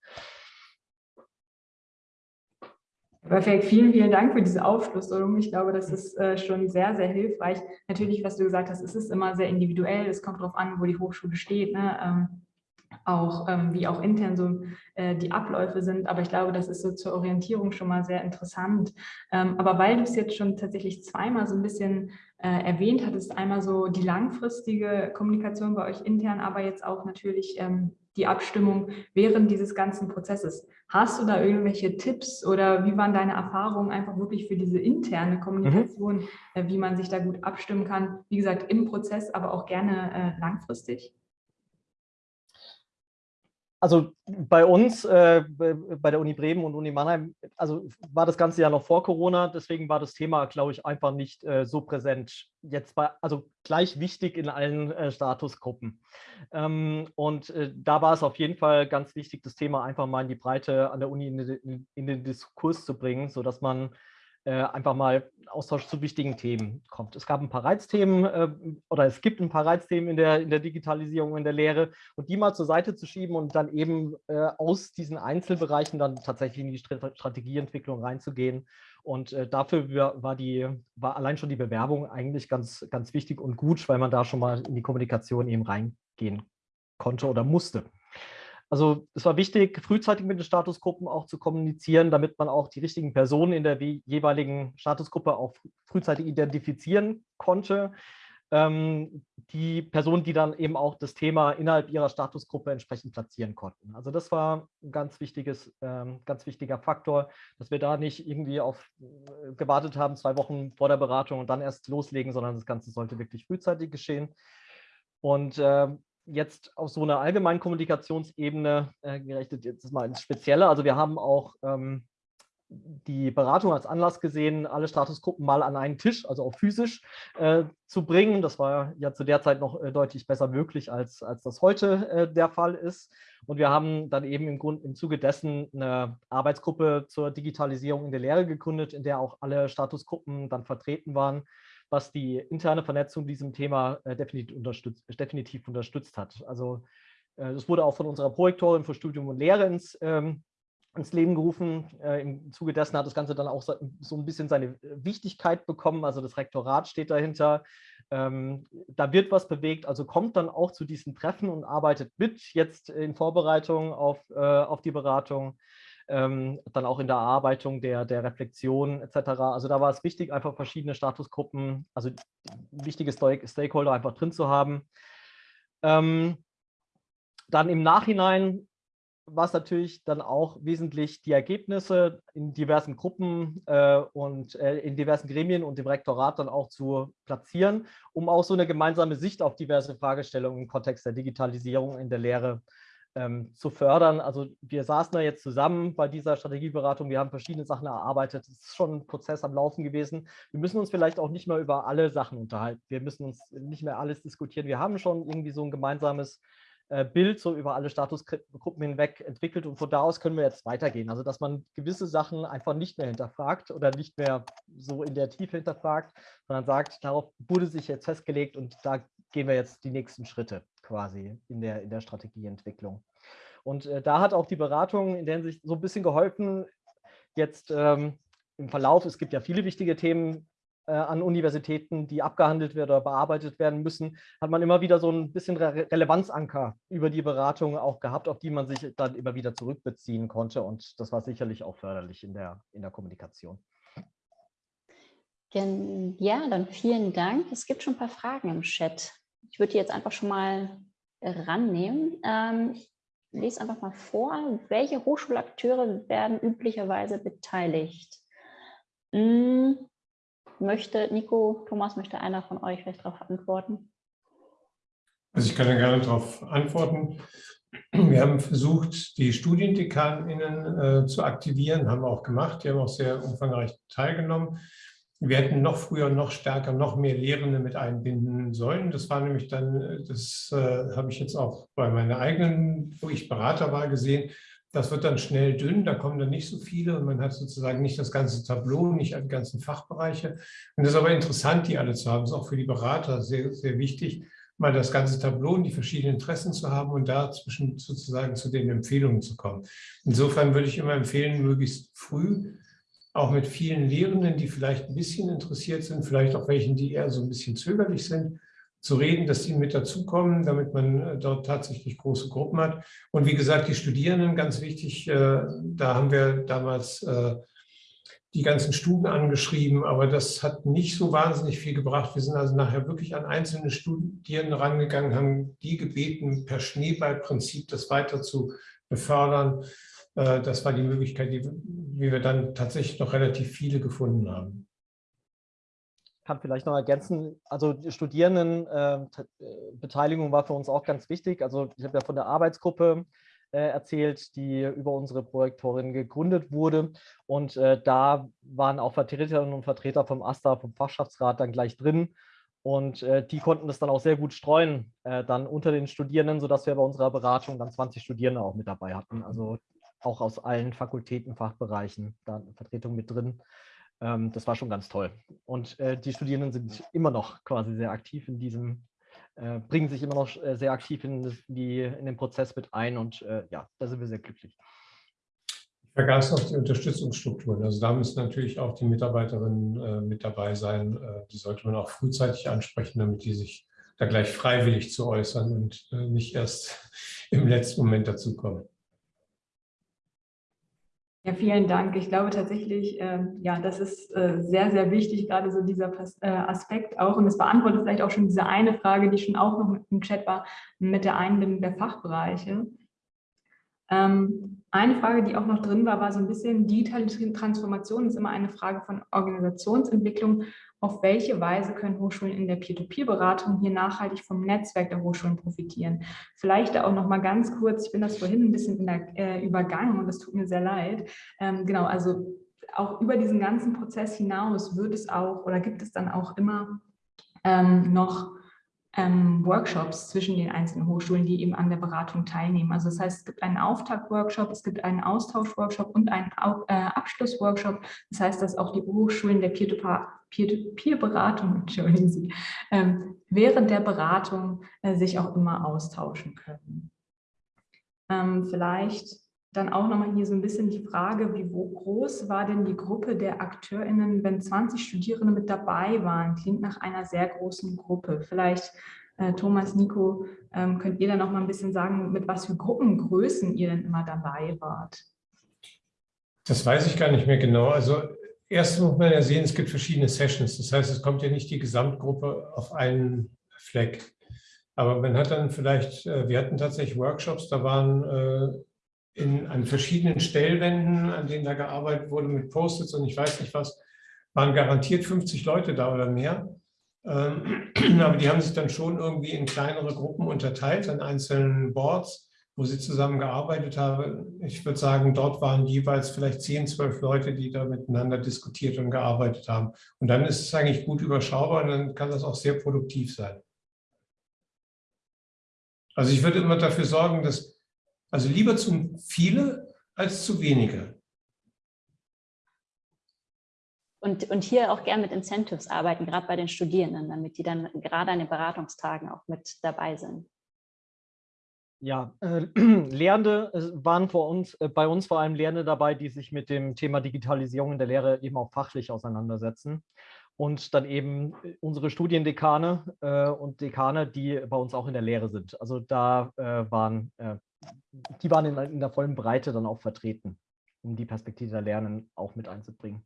Perfekt, vielen, vielen Dank für diese Aufschlüsselung. Ich glaube, das ist äh, schon sehr, sehr hilfreich. Natürlich, was du gesagt hast, es ist immer sehr individuell. Es kommt darauf an, wo die Hochschule steht, ne? ähm, auch ähm, wie auch intern so äh, die Abläufe sind. Aber ich glaube, das ist so zur Orientierung schon mal sehr interessant. Ähm, aber weil du es jetzt schon tatsächlich zweimal so ein bisschen äh, erwähnt hattest, einmal so die langfristige Kommunikation bei euch intern, aber jetzt auch natürlich ähm, die Abstimmung während dieses ganzen Prozesses. Hast du da irgendwelche Tipps oder wie waren deine Erfahrungen einfach wirklich für diese interne Kommunikation, mhm. Wie man sich da gut abstimmen kann? Wie gesagt, im Prozess, aber auch gerne äh, langfristig? Also bei uns, äh, bei der Uni Bremen und Uni Mannheim, also war das Ganze ja noch vor Corona, deswegen war das Thema, glaube ich, einfach nicht äh, so präsent. Jetzt bei, also gleich wichtig in allen äh, Statusgruppen. Ähm, und äh, da war es auf jeden Fall ganz wichtig, das Thema einfach mal in die Breite an der Uni in, in, in den Diskurs zu bringen, sodass man einfach mal Austausch zu wichtigen Themen kommt. Es gab ein paar Reizthemen äh, oder es gibt ein paar Reizthemen in der, in der Digitalisierung, in der Lehre und die mal zur Seite zu schieben und dann eben äh, aus diesen Einzelbereichen dann tatsächlich in die Strategieentwicklung reinzugehen. Und äh, dafür war, die, war allein schon die Bewerbung eigentlich ganz, ganz wichtig und gut, weil man da schon mal in die Kommunikation eben reingehen konnte oder musste. Also es war wichtig, frühzeitig mit den Statusgruppen auch zu kommunizieren, damit man auch die richtigen Personen in der jeweiligen Statusgruppe auch frühzeitig identifizieren konnte. Ähm, die Personen, die dann eben auch das Thema innerhalb ihrer Statusgruppe entsprechend platzieren konnten. Also das war ein ganz, wichtiges, ähm, ganz wichtiger Faktor, dass wir da nicht irgendwie auf äh, gewartet haben, zwei Wochen vor der Beratung und dann erst loslegen, sondern das Ganze sollte wirklich frühzeitig geschehen. Und äh, jetzt auf so einer allgemeinen Kommunikationsebene äh, gerechnet, jetzt mal ins Spezielle. Also wir haben auch ähm, die Beratung als Anlass gesehen, alle Statusgruppen mal an einen Tisch, also auch physisch, äh, zu bringen. Das war ja zu der Zeit noch äh, deutlich besser möglich, als, als das heute äh, der Fall ist. Und wir haben dann eben im, Grund, im Zuge dessen eine Arbeitsgruppe zur Digitalisierung in der Lehre gegründet, in der auch alle Statusgruppen dann vertreten waren was die interne Vernetzung diesem Thema äh, definitiv, unterstützt, definitiv unterstützt hat. Also äh, das wurde auch von unserer Projektorin für Studium und Lehre ins, ähm, ins Leben gerufen. Äh, Im Zuge dessen hat das Ganze dann auch so, ein bisschen seine Wichtigkeit bekommen. Also das Rektorat steht dahinter. Ähm, da wird was bewegt, also kommt dann auch zu diesen Treffen und arbeitet mit jetzt in Vorbereitung auf, äh, auf die Beratung ähm, dann auch in der Erarbeitung der, der Reflexion etc. Also da war es wichtig, einfach verschiedene Statusgruppen, also wichtige Stakeholder einfach drin zu haben. Ähm, dann im Nachhinein war es natürlich dann auch wesentlich, die Ergebnisse in diversen Gruppen äh, und äh, in diversen Gremien und dem Rektorat dann auch zu platzieren, um auch so eine gemeinsame Sicht auf diverse Fragestellungen im Kontext der Digitalisierung in der Lehre ähm, zu fördern. Also wir saßen da jetzt zusammen bei dieser Strategieberatung, wir haben verschiedene Sachen erarbeitet. Es ist schon ein Prozess am Laufen gewesen. Wir müssen uns vielleicht auch nicht mehr über alle Sachen unterhalten. Wir müssen uns nicht mehr alles diskutieren. Wir haben schon irgendwie so ein gemeinsames äh, Bild so über alle Statusgruppen hinweg entwickelt und von da aus können wir jetzt weitergehen. Also dass man gewisse Sachen einfach nicht mehr hinterfragt oder nicht mehr so in der Tiefe hinterfragt, sondern sagt, darauf wurde sich jetzt festgelegt und da gehen wir jetzt die nächsten Schritte quasi in der, in der Strategieentwicklung. Und äh, da hat auch die Beratung in der Hinsicht so ein bisschen geholfen, jetzt ähm, im Verlauf, es gibt ja viele wichtige Themen äh, an Universitäten, die abgehandelt werden oder bearbeitet werden müssen, hat man immer wieder so ein bisschen Re Relevanzanker über die Beratung auch gehabt, auf die man sich dann immer wieder zurückbeziehen konnte. Und das war sicherlich auch förderlich in der, in der Kommunikation. Ja, dann vielen Dank. Es gibt schon ein paar Fragen im Chat. Ich würde die jetzt einfach schon mal rannehmen. Ähm, ich lese einfach mal vor. Welche Hochschulakteure werden üblicherweise beteiligt? Hm, möchte Nico, Thomas, möchte einer von euch vielleicht darauf antworten? Also ich kann da gerne darauf antworten. Wir haben versucht, die StudiendekanInnen äh, zu aktivieren, haben wir auch gemacht. Die haben auch sehr umfangreich teilgenommen. Wir hätten noch früher, noch stärker, noch mehr Lehrende mit einbinden sollen. Das war nämlich dann, das äh, habe ich jetzt auch bei meiner eigenen, wo ich Berater war, gesehen. Das wird dann schnell dünn, da kommen dann nicht so viele und man hat sozusagen nicht das ganze Tableau, nicht die ganzen Fachbereiche. Und das ist aber interessant, die alle zu haben. Das ist auch für die Berater sehr, sehr wichtig, mal das ganze Tableau und die verschiedenen Interessen zu haben und dazwischen sozusagen zu den Empfehlungen zu kommen. Insofern würde ich immer empfehlen, möglichst früh auch mit vielen Lehrenden, die vielleicht ein bisschen interessiert sind, vielleicht auch welchen, die eher so ein bisschen zögerlich sind, zu reden, dass sie mit dazukommen, damit man äh, dort tatsächlich große Gruppen hat. Und wie gesagt, die Studierenden, ganz wichtig, äh, da haben wir damals äh, die ganzen Stuben angeschrieben, aber das hat nicht so wahnsinnig viel gebracht. Wir sind also nachher wirklich an einzelne Studierende rangegangen, haben die gebeten, per Schneeballprinzip das weiter zu befördern. Äh, das war die Möglichkeit, die, wie wir dann tatsächlich noch relativ viele gefunden haben. Ich kann vielleicht noch ergänzen, also Studierendenbeteiligung ähm, äh, war für uns auch ganz wichtig. Also ich habe ja von der Arbeitsgruppe äh, erzählt, die über unsere Projektorin gegründet wurde. Und da waren auch Vertreterinnen und Vertreter vom AStA, vom Fachschaftsrat dann gleich drin. Und äh, die konnten das dann auch sehr gut streuen, äh, dann unter den Studierenden, sodass wir bei unserer Beratung dann 20 Studierende auch mit dabei hatten. Also auch aus allen Fakultäten, Fachbereichen, da eine Vertretung mit drin. Ähm, das war schon ganz toll. Und äh, die Studierenden sind immer noch quasi sehr aktiv in diesem, äh, bringen sich immer noch äh, sehr aktiv in, die, in den Prozess mit ein und äh, ja, da sind wir sehr glücklich. Ich vergaß noch die Unterstützungsstrukturen. Also da müssen natürlich auch die Mitarbeiterinnen äh, mit dabei sein. Äh, die sollte man auch frühzeitig ansprechen, damit die sich da gleich freiwillig zu äußern und nicht erst im letzten Moment dazukommen. Ja, vielen Dank. Ich glaube tatsächlich, äh, ja, das ist äh, sehr, sehr wichtig, gerade so dieser äh, Aspekt auch. Und es beantwortet vielleicht auch schon diese eine Frage, die schon auch noch im Chat war, mit der Einbindung der Fachbereiche. Ähm, eine Frage, die auch noch drin war, war so ein bisschen, digitale Transformation ist immer eine Frage von Organisationsentwicklung. Auf welche Weise können Hochschulen in der Peer-to-Peer-Beratung hier nachhaltig vom Netzwerk der Hochschulen profitieren? Vielleicht auch noch mal ganz kurz, ich bin das vorhin ein bisschen der, äh, übergangen und das tut mir sehr leid. Ähm, genau, also auch über diesen ganzen Prozess hinaus wird es auch oder gibt es dann auch immer ähm, noch ähm, Workshops zwischen den einzelnen Hochschulen, die eben an der Beratung teilnehmen. Also das heißt, es gibt einen Auftakt-Workshop, es gibt einen Austausch-Workshop und einen äh, Abschluss-Workshop. Das heißt, dass auch die Hochschulen der Peer-to-Peer-Beratung, entschuldigen ähm, während der Beratung äh, sich auch immer austauschen können. Ähm, vielleicht dann auch nochmal hier so ein bisschen die Frage, wie groß war denn die Gruppe der AkteurInnen, wenn 20 Studierende mit dabei waren? Klingt nach einer sehr großen Gruppe. Vielleicht, äh, Thomas, Nico, ähm, könnt ihr da noch mal ein bisschen sagen, mit was für Gruppengrößen ihr denn immer dabei wart? Das weiß ich gar nicht mehr genau. Also erst muss man ja sehen, es gibt verschiedene Sessions. Das heißt, es kommt ja nicht die Gesamtgruppe auf einen Fleck. Aber man hat dann vielleicht, äh, wir hatten tatsächlich Workshops, da waren äh, in, an verschiedenen Stellwänden, an denen da gearbeitet wurde mit Post-its und ich weiß nicht was, waren garantiert 50 Leute da oder mehr. Ähm, aber die haben sich dann schon irgendwie in kleinere Gruppen unterteilt an einzelnen Boards, wo sie zusammen gearbeitet haben. Ich würde sagen, dort waren jeweils vielleicht 10, 12 Leute, die da miteinander diskutiert und gearbeitet haben. Und dann ist es eigentlich gut überschaubar und dann kann das auch sehr produktiv sein. Also ich würde immer dafür sorgen, dass also lieber zu viele als zu wenige. Und, und hier auch gern mit Incentives arbeiten, gerade bei den Studierenden, damit die dann gerade an den Beratungstagen auch mit dabei sind. Ja, äh, Lehrende waren vor uns, äh, bei uns vor allem Lehrende dabei, die sich mit dem Thema Digitalisierung in der Lehre eben auch fachlich auseinandersetzen. Und dann eben äh, unsere Studiendekane äh, und Dekane, die bei uns auch in der Lehre sind. Also da äh, waren äh, die waren in, in, der vollen Breite dann auch vertreten, um die Perspektive der Lernen auch mit einzubringen.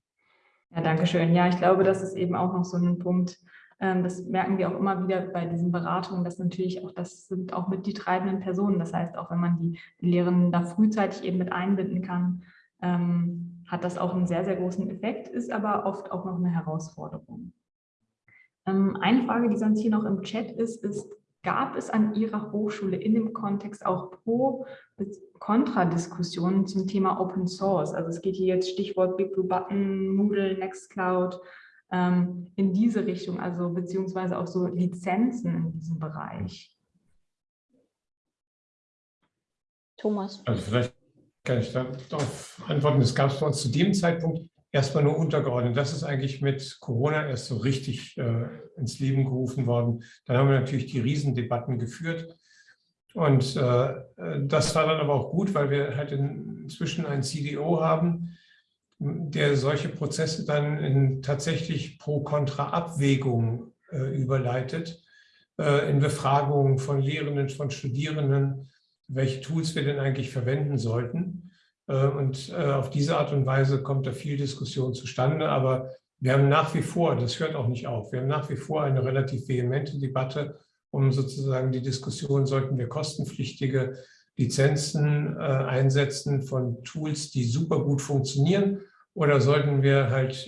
Ja, danke schön. Ja, ich glaube, das ist eben auch noch so ein Punkt, ähm, das merken wir auch immer wieder bei diesen Beratungen, dass natürlich auch, das sind auch mit die treibenden Personen. Das heißt, auch wenn man die, Lehrenden da frühzeitig eben mit einbinden kann, ähm, hat das auch einen sehr, sehr großen Effekt, ist aber oft auch noch eine Herausforderung. Ähm, eine Frage, die sonst hier noch im Chat ist, ist, Gab es an Ihrer Hochschule in dem Kontext auch Pro- Kontradiskussionen zum Thema Open Source? Also es geht hier jetzt Stichwort Big Blue Button, Moodle, Nextcloud, ähm, in diese Richtung, also beziehungsweise auch so Lizenzen in diesem Bereich. Thomas. Also vielleicht kann ich darauf antworten. Es gab es bei uns zu dem Zeitpunkt erstmal nur untergeordnet. Das ist eigentlich mit Corona erst so richtig äh, ins Leben gerufen worden. Dann haben wir natürlich die Riesendebatten geführt. Und äh, das war dann aber auch gut, weil wir halt inzwischen einen CDO haben, der solche Prozesse dann in tatsächlich Pro-Kontra-Abwägungen äh, überleitet, äh, in Befragungen von Lehrenden, von Studierenden, welche Tools wir denn eigentlich verwenden sollten. Äh, und äh, auf diese Art und Weise kommt da viel Diskussion zustande. Aber wir haben nach wie vor, das hört auch nicht auf, wir haben nach wie vor eine relativ vehemente Debatte um sozusagen die Diskussion, sollten wir kostenpflichtige Lizenzen äh, einsetzen von Tools, die super gut funktionieren oder sollten wir halt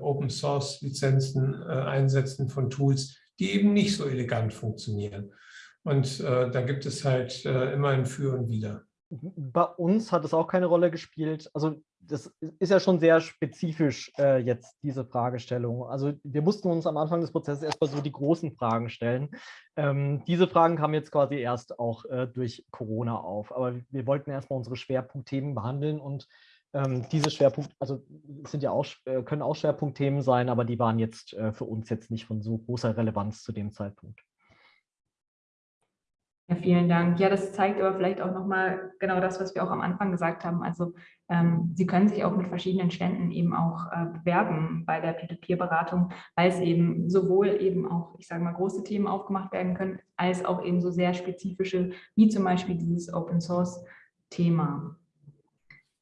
Open Source Lizenzen einsetzen von Tools, die eben nicht so elegant funktionieren. Und da gibt es halt immer ein Für und Wider. Bei uns hat es auch keine Rolle gespielt. Also das ist ja schon sehr spezifisch äh, jetzt, diese Fragestellung. Also wir mussten uns am Anfang des Prozesses erstmal so die großen Fragen stellen. Ähm, diese Fragen kamen jetzt quasi erst auch äh, durch Corona auf. Aber wir wollten erstmal unsere Schwerpunktthemen behandeln und ähm, diese Schwerpunkte, also sind ja auch, äh, können auch Schwerpunktthemen sein, aber die waren jetzt äh, für uns jetzt nicht von so großer Relevanz zu dem Zeitpunkt. Ja, vielen Dank. Ja, das zeigt aber vielleicht auch nochmal genau das, was wir auch am Anfang gesagt haben. Also ähm, Sie können sich auch mit verschiedenen Ständen eben auch äh, bewerben bei der Peer-to-Peer-Beratung, weil es eben sowohl eben auch, ich sage mal, große Themen aufgemacht werden können, als auch eben so sehr spezifische, wie zum Beispiel dieses Open-Source-Thema.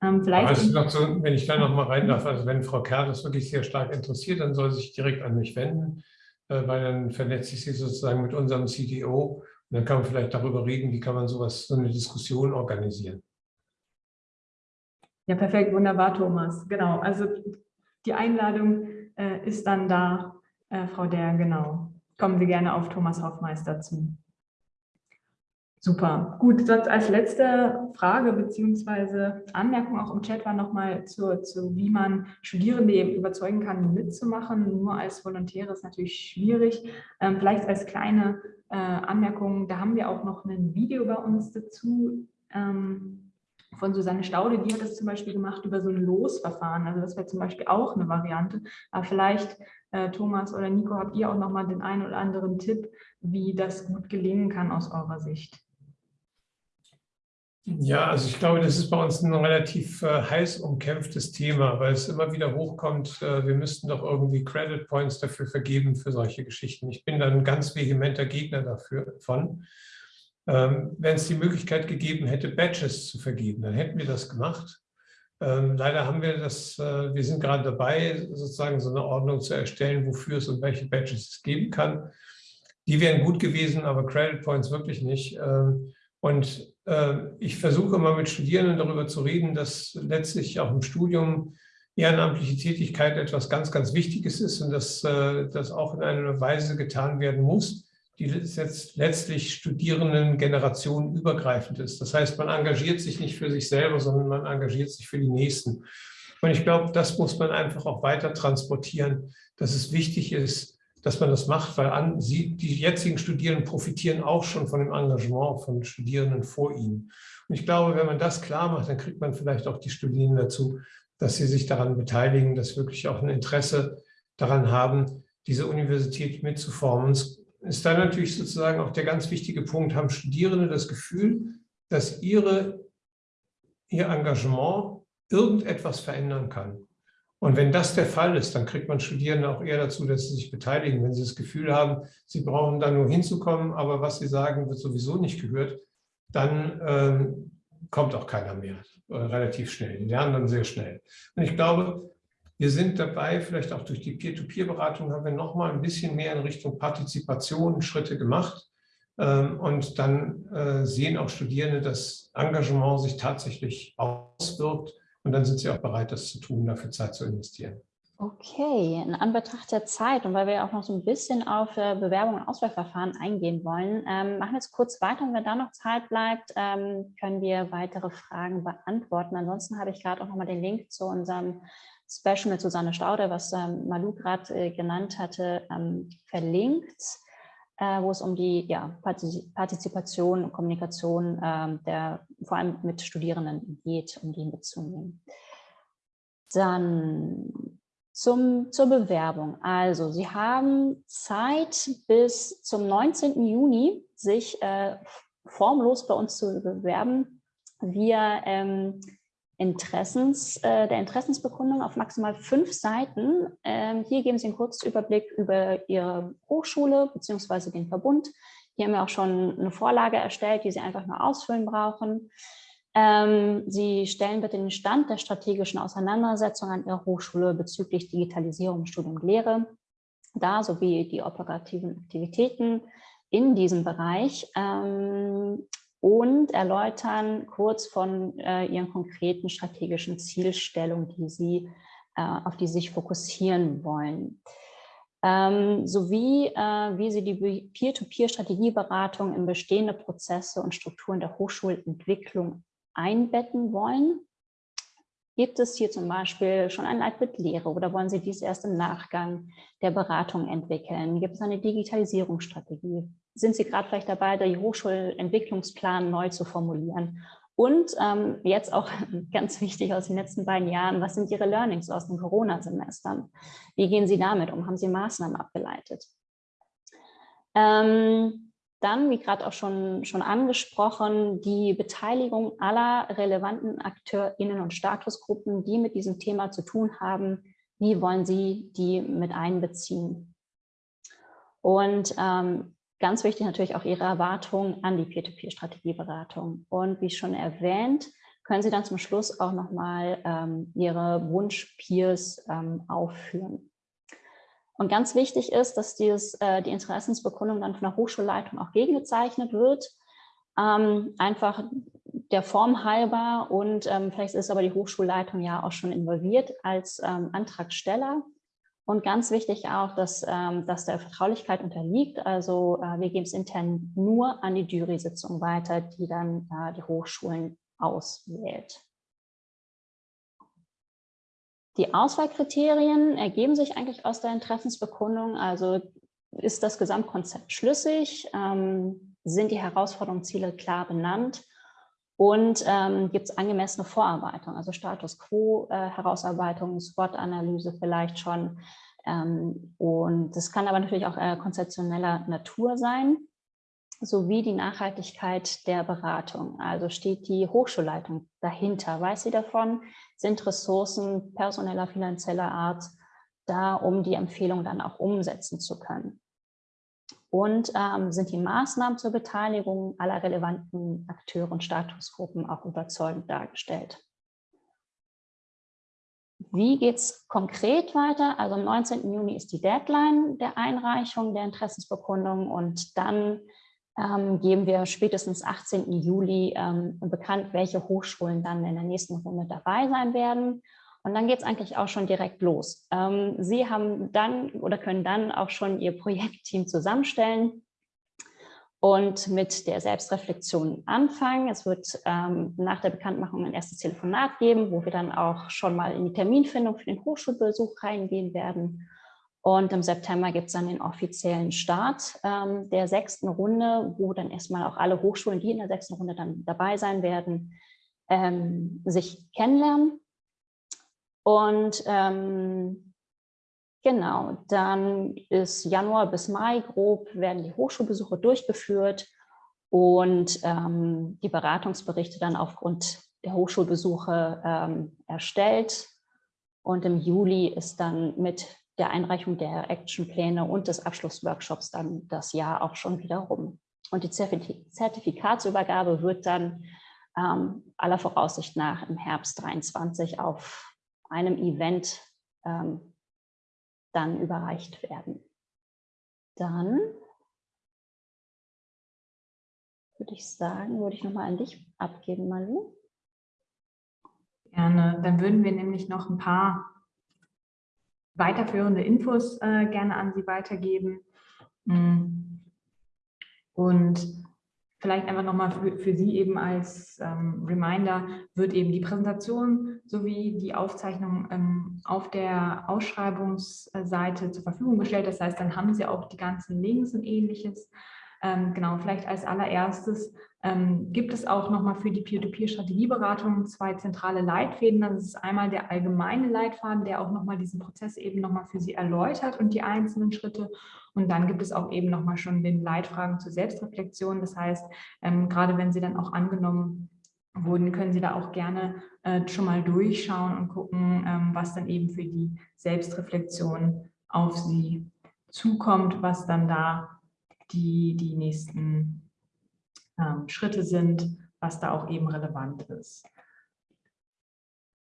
Ähm, vielleicht also so, wenn ich da noch mal rein darf, also wenn Frau Kerr das wirklich sehr stark interessiert, dann soll sie sich direkt an mich wenden, äh, weil dann vernetze ich sie sozusagen mit unserem CTO dann kann man vielleicht darüber reden, wie kann man sowas, so eine Diskussion organisieren. Ja, perfekt, wunderbar, Thomas. Genau, also die Einladung äh, ist dann da, äh, Frau Der, genau. Kommen Sie gerne auf Thomas Hoffmeister zu. Super, gut. Sonst als letzte Frage bzw. Anmerkung auch im Chat war nochmal zu, zu, wie man Studierende eben überzeugen kann, mitzumachen. Nur als Volontäre ist natürlich schwierig. Ähm, vielleicht als kleine äh, Anmerkung, da haben wir auch noch ein Video bei uns dazu ähm, von Susanne Staude, die hat das zum Beispiel gemacht über so ein Losverfahren. Also das wäre zum Beispiel auch eine Variante. Aber vielleicht, äh, Thomas oder Nico, habt ihr auch nochmal den einen oder anderen Tipp, wie das gut gelingen kann aus eurer Sicht? Ja, also ich glaube, das ist bei uns ein relativ äh, heiß umkämpftes Thema, weil es immer wieder hochkommt, äh, wir müssten doch irgendwie Credit Points dafür vergeben für solche Geschichten. Ich bin da ein ganz vehementer Gegner dafür von. Ähm, Wenn es die Möglichkeit gegeben hätte, Badges zu vergeben, dann hätten wir das gemacht. Ähm, leider haben wir das, äh, wir sind gerade dabei, sozusagen so eine Ordnung zu erstellen, wofür es und welche Badges es geben kann. Die wären gut gewesen, aber Credit Points wirklich nicht. Ähm, und ich versuche immer mit Studierenden darüber zu reden, dass letztlich auch im Studium ehrenamtliche Tätigkeit etwas ganz, ganz Wichtiges ist und dass äh, das auch in einer Weise getan werden muss, die jetzt letztlich Studierenden Generationen übergreifend ist. Das heißt, man engagiert sich nicht für sich selber, sondern man engagiert sich für die Nächsten. Und ich glaube, das muss man einfach auch weiter transportieren, dass es wichtig ist, dass man das macht, weil an, sie, die jetzigen Studierenden profitieren auch schon von dem Engagement von Studierenden vor ihnen. Und ich glaube, wenn man das klar macht, dann kriegt man vielleicht auch die Studierenden dazu, dass sie sich daran beteiligen, dass wirklich auch ein Interesse daran haben, diese Universität mitzuformen. Es ist dann natürlich sozusagen auch der ganz wichtige Punkt, haben Studierende das Gefühl, dass ihre, ihr Engagement irgendetwas verändern kann. Und wenn das der Fall ist, dann kriegt man Studierende auch eher dazu, dass sie sich beteiligen. Wenn sie das Gefühl haben, sie brauchen da nur hinzukommen, aber was sie sagen, wird sowieso nicht gehört, dann ähm, kommt auch keiner mehr äh, relativ schnell. Die lernen dann sehr schnell. Und ich glaube, wir sind dabei, vielleicht auch durch die Peer-to-Peer-Beratung haben wir noch mal ein bisschen mehr in Richtung Partizipation Schritte gemacht. Ähm, und dann äh, sehen auch Studierende, dass Engagement sich tatsächlich auswirkt und dann sind sie auch bereit, das zu tun, dafür Zeit zu investieren. Okay, in Anbetracht der Zeit und weil wir auch noch so ein bisschen auf äh, Bewerbung und Auswahlverfahren eingehen wollen, ähm, machen wir jetzt kurz weiter und wenn da noch Zeit bleibt, ähm, können wir weitere Fragen beantworten. Ansonsten habe ich gerade auch nochmal den Link zu unserem Special mit Susanne Staude, was ähm, Malu gerade äh, genannt hatte, ähm, verlinkt äh, wo es um die ja, Partizipation und Kommunikation äh, der, vor allem mit Studierenden geht, um die mitzunehmen. Dann zum, zur Bewerbung. Also Sie haben Zeit bis zum 19. Juni, sich äh, formlos bei uns zu bewerben. Wir ähm, Interessens, äh, der Interessensbekundung auf maximal fünf Seiten. Ähm, hier geben Sie einen Kurzüberblick über Ihre Hochschule bzw. den Verbund. Hier haben wir auch schon eine Vorlage erstellt, die Sie einfach nur ausfüllen brauchen. Ähm, Sie stellen bitte den Stand der strategischen Auseinandersetzung an Ihrer Hochschule bezüglich Digitalisierung, Studium und Lehre dar, sowie die operativen Aktivitäten in diesem Bereich. Ähm, und erläutern kurz von äh, ihren konkreten strategischen Zielstellungen, die sie, äh, auf die sie sich fokussieren wollen. Ähm, sowie äh, wie sie die Peer-to-Peer-Strategieberatung in bestehende Prozesse und Strukturen der Hochschulentwicklung einbetten wollen. Gibt es hier zum Beispiel schon ein Leitbild Lehre oder wollen Sie dies erst im Nachgang der Beratung entwickeln? Gibt es eine Digitalisierungsstrategie? Sind Sie gerade vielleicht dabei, den Hochschulentwicklungsplan neu zu formulieren? Und ähm, jetzt auch ganz wichtig aus den letzten beiden Jahren, was sind Ihre Learnings aus den Corona-Semestern? Wie gehen Sie damit um? Haben Sie Maßnahmen abgeleitet? Ähm, dann, wie gerade auch schon, schon angesprochen, die Beteiligung aller relevanten AkteurInnen und Statusgruppen, die mit diesem Thema zu tun haben. Wie wollen Sie die mit einbeziehen? Und ähm, ganz wichtig natürlich auch Ihre Erwartungen an die Peer-to-Peer-Strategieberatung. Und wie schon erwähnt, können Sie dann zum Schluss auch nochmal ähm, Ihre Wunsch-Peers ähm, aufführen. Und ganz wichtig ist, dass dieses, äh, die Interessensbekundung dann von der Hochschulleitung auch gegengezeichnet wird. Ähm, einfach der Form halber und ähm, vielleicht ist aber die Hochschulleitung ja auch schon involviert als ähm, Antragsteller. Und ganz wichtig auch, dass, ähm, dass der Vertraulichkeit unterliegt. Also äh, wir geben es intern nur an die Jury-Sitzung weiter, die dann äh, die Hochschulen auswählt. Die Auswahlkriterien ergeben sich eigentlich aus der Interessensbekundung. Also ist das Gesamtkonzept schlüssig? Ähm, sind die Herausforderungen, Ziele klar benannt? Und ähm, gibt es angemessene Vorarbeitung, also Status Quo-Herausarbeitung, äh, SWOT-Analyse vielleicht schon. Ähm, und das kann aber natürlich auch äh, konzeptioneller Natur sein sowie die Nachhaltigkeit der Beratung. Also steht die Hochschulleitung dahinter, weiß sie davon, sind Ressourcen personeller, finanzieller Art da, um die Empfehlung dann auch umsetzen zu können. Und ähm, sind die Maßnahmen zur Beteiligung aller relevanten Akteure und Statusgruppen auch überzeugend dargestellt. Wie geht es konkret weiter? Also am 19. Juni ist die Deadline der Einreichung der Interessensbekundung und dann ähm, geben wir spätestens 18. Juli ähm, bekannt, welche Hochschulen dann in der nächsten Runde dabei sein werden. Und dann geht es eigentlich auch schon direkt los. Ähm, Sie haben dann oder können dann auch schon Ihr Projektteam zusammenstellen und mit der Selbstreflexion anfangen. Es wird ähm, nach der Bekanntmachung ein erstes Telefonat geben, wo wir dann auch schon mal in die Terminfindung für den Hochschulbesuch reingehen werden und im September gibt es dann den offiziellen Start ähm, der sechsten Runde, wo dann erstmal auch alle Hochschulen, die in der sechsten Runde dann dabei sein werden, ähm, sich kennenlernen. Und ähm, genau, dann ist Januar bis Mai grob, werden die Hochschulbesuche durchgeführt und ähm, die Beratungsberichte dann aufgrund der Hochschulbesuche ähm, erstellt. Und im Juli ist dann mit der Einreichung der Actionpläne und des Abschlussworkshops dann das Jahr auch schon wieder rum. Und die Zertifikatsübergabe wird dann ähm, aller Voraussicht nach im Herbst 23 auf einem Event ähm, dann überreicht werden. Dann würde ich sagen, würde ich nochmal an dich abgeben, Malu. Gerne. Dann würden wir nämlich noch ein paar weiterführende Infos äh, gerne an Sie weitergeben. Mm. Und vielleicht einfach nochmal für, für Sie eben als ähm, Reminder, wird eben die Präsentation sowie die Aufzeichnung ähm, auf der Ausschreibungsseite zur Verfügung gestellt. Das heißt, dann haben Sie auch die ganzen Links und ähnliches. Ähm, genau, vielleicht als allererstes ähm, gibt es auch nochmal für die Peer-to-Peer-Strategieberatung zwei zentrale Leitfäden. Das ist einmal der allgemeine Leitfaden, der auch nochmal diesen Prozess eben nochmal für Sie erläutert und die einzelnen Schritte. Und dann gibt es auch eben nochmal schon den Leitfragen zur Selbstreflexion. Das heißt, ähm, gerade wenn Sie dann auch angenommen wurden, können Sie da auch gerne äh, schon mal durchschauen und gucken, ähm, was dann eben für die Selbstreflexion auf Sie zukommt, was dann da die, die nächsten Schritte sind, was da auch eben relevant ist.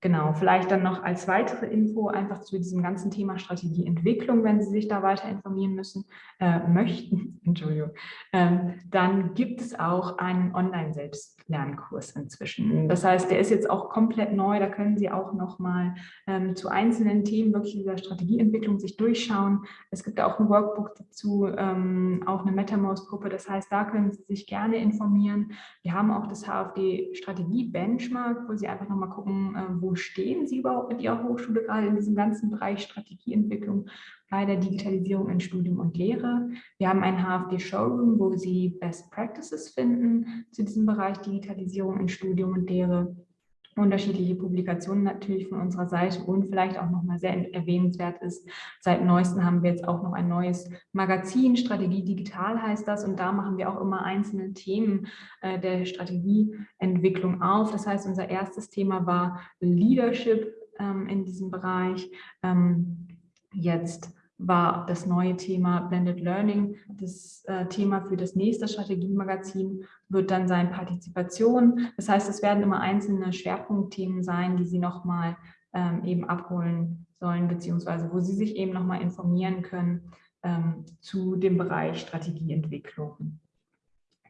Genau, vielleicht dann noch als weitere Info einfach zu diesem ganzen Thema Strategieentwicklung, wenn Sie sich da weiter informieren müssen, äh, möchten, Entschuldigung, ähm, dann gibt es auch einen Online-Selbstlernkurs inzwischen. Das heißt, der ist jetzt auch komplett neu, da können Sie auch nochmal ähm, zu einzelnen Themen wirklich dieser Strategieentwicklung sich durchschauen. Es gibt auch ein Workbook dazu, ähm, auch eine MetaMouse-Gruppe, das heißt, da können Sie sich gerne informieren. Wir haben auch das HFD-Strategie-Benchmark, wo Sie einfach nochmal gucken, äh, wo wo stehen Sie überhaupt mit Ihrer Hochschule gerade in diesem ganzen Bereich Strategieentwicklung bei der Digitalisierung in Studium und Lehre. Wir haben ein HFD-Showroom, wo Sie Best Practices finden zu diesem Bereich Digitalisierung in Studium und Lehre unterschiedliche Publikationen natürlich von unserer Seite und vielleicht auch nochmal sehr erwähnenswert ist, seit neuestem haben wir jetzt auch noch ein neues Magazin, Strategie Digital heißt das und da machen wir auch immer einzelne Themen äh, der Strategieentwicklung auf. Das heißt, unser erstes Thema war Leadership ähm, in diesem Bereich. Ähm, jetzt war das neue Thema Blended Learning. Das äh, Thema für das nächste Strategiemagazin wird dann sein Partizipation. Das heißt, es werden immer einzelne Schwerpunktthemen sein, die Sie nochmal ähm, eben abholen sollen, beziehungsweise wo Sie sich eben nochmal informieren können ähm, zu dem Bereich Strategieentwicklung.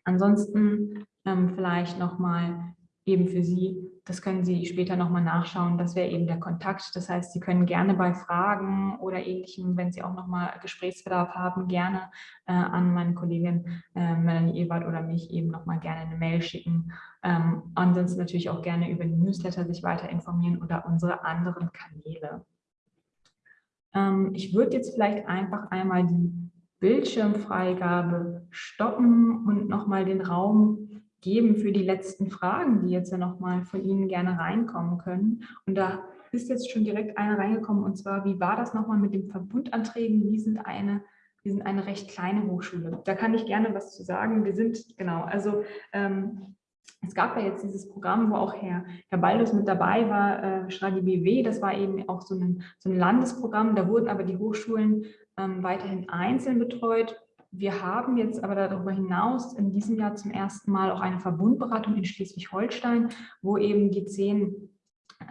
Ansonsten ähm, vielleicht nochmal eben für Sie das können Sie später nochmal nachschauen. Das wäre eben der Kontakt. Das heißt, Sie können gerne bei Fragen oder Ähnlichem, wenn Sie auch nochmal Gesprächsbedarf haben, gerne äh, an meine Kollegin äh, Melanie Ewald oder mich eben nochmal gerne eine Mail schicken. Ähm, ansonsten natürlich auch gerne über die Newsletter sich weiter informieren oder unsere anderen Kanäle. Ähm, ich würde jetzt vielleicht einfach einmal die Bildschirmfreigabe stoppen und nochmal den Raum geben für die letzten Fragen, die jetzt ja nochmal von Ihnen gerne reinkommen können. Und da ist jetzt schon direkt eine reingekommen, und zwar, wie war das nochmal mit den Verbundanträgen? Wir sind eine, wir sind eine recht kleine Hochschule. Da kann ich gerne was zu sagen. Wir sind, genau, also ähm, es gab ja jetzt dieses Programm, wo auch Herr, Herr Baldus mit dabei war, äh, Schragi BW, das war eben auch so ein, so ein Landesprogramm, da wurden aber die Hochschulen ähm, weiterhin einzeln betreut wir haben jetzt aber darüber hinaus in diesem Jahr zum ersten Mal auch eine Verbundberatung in Schleswig-Holstein, wo eben die zehn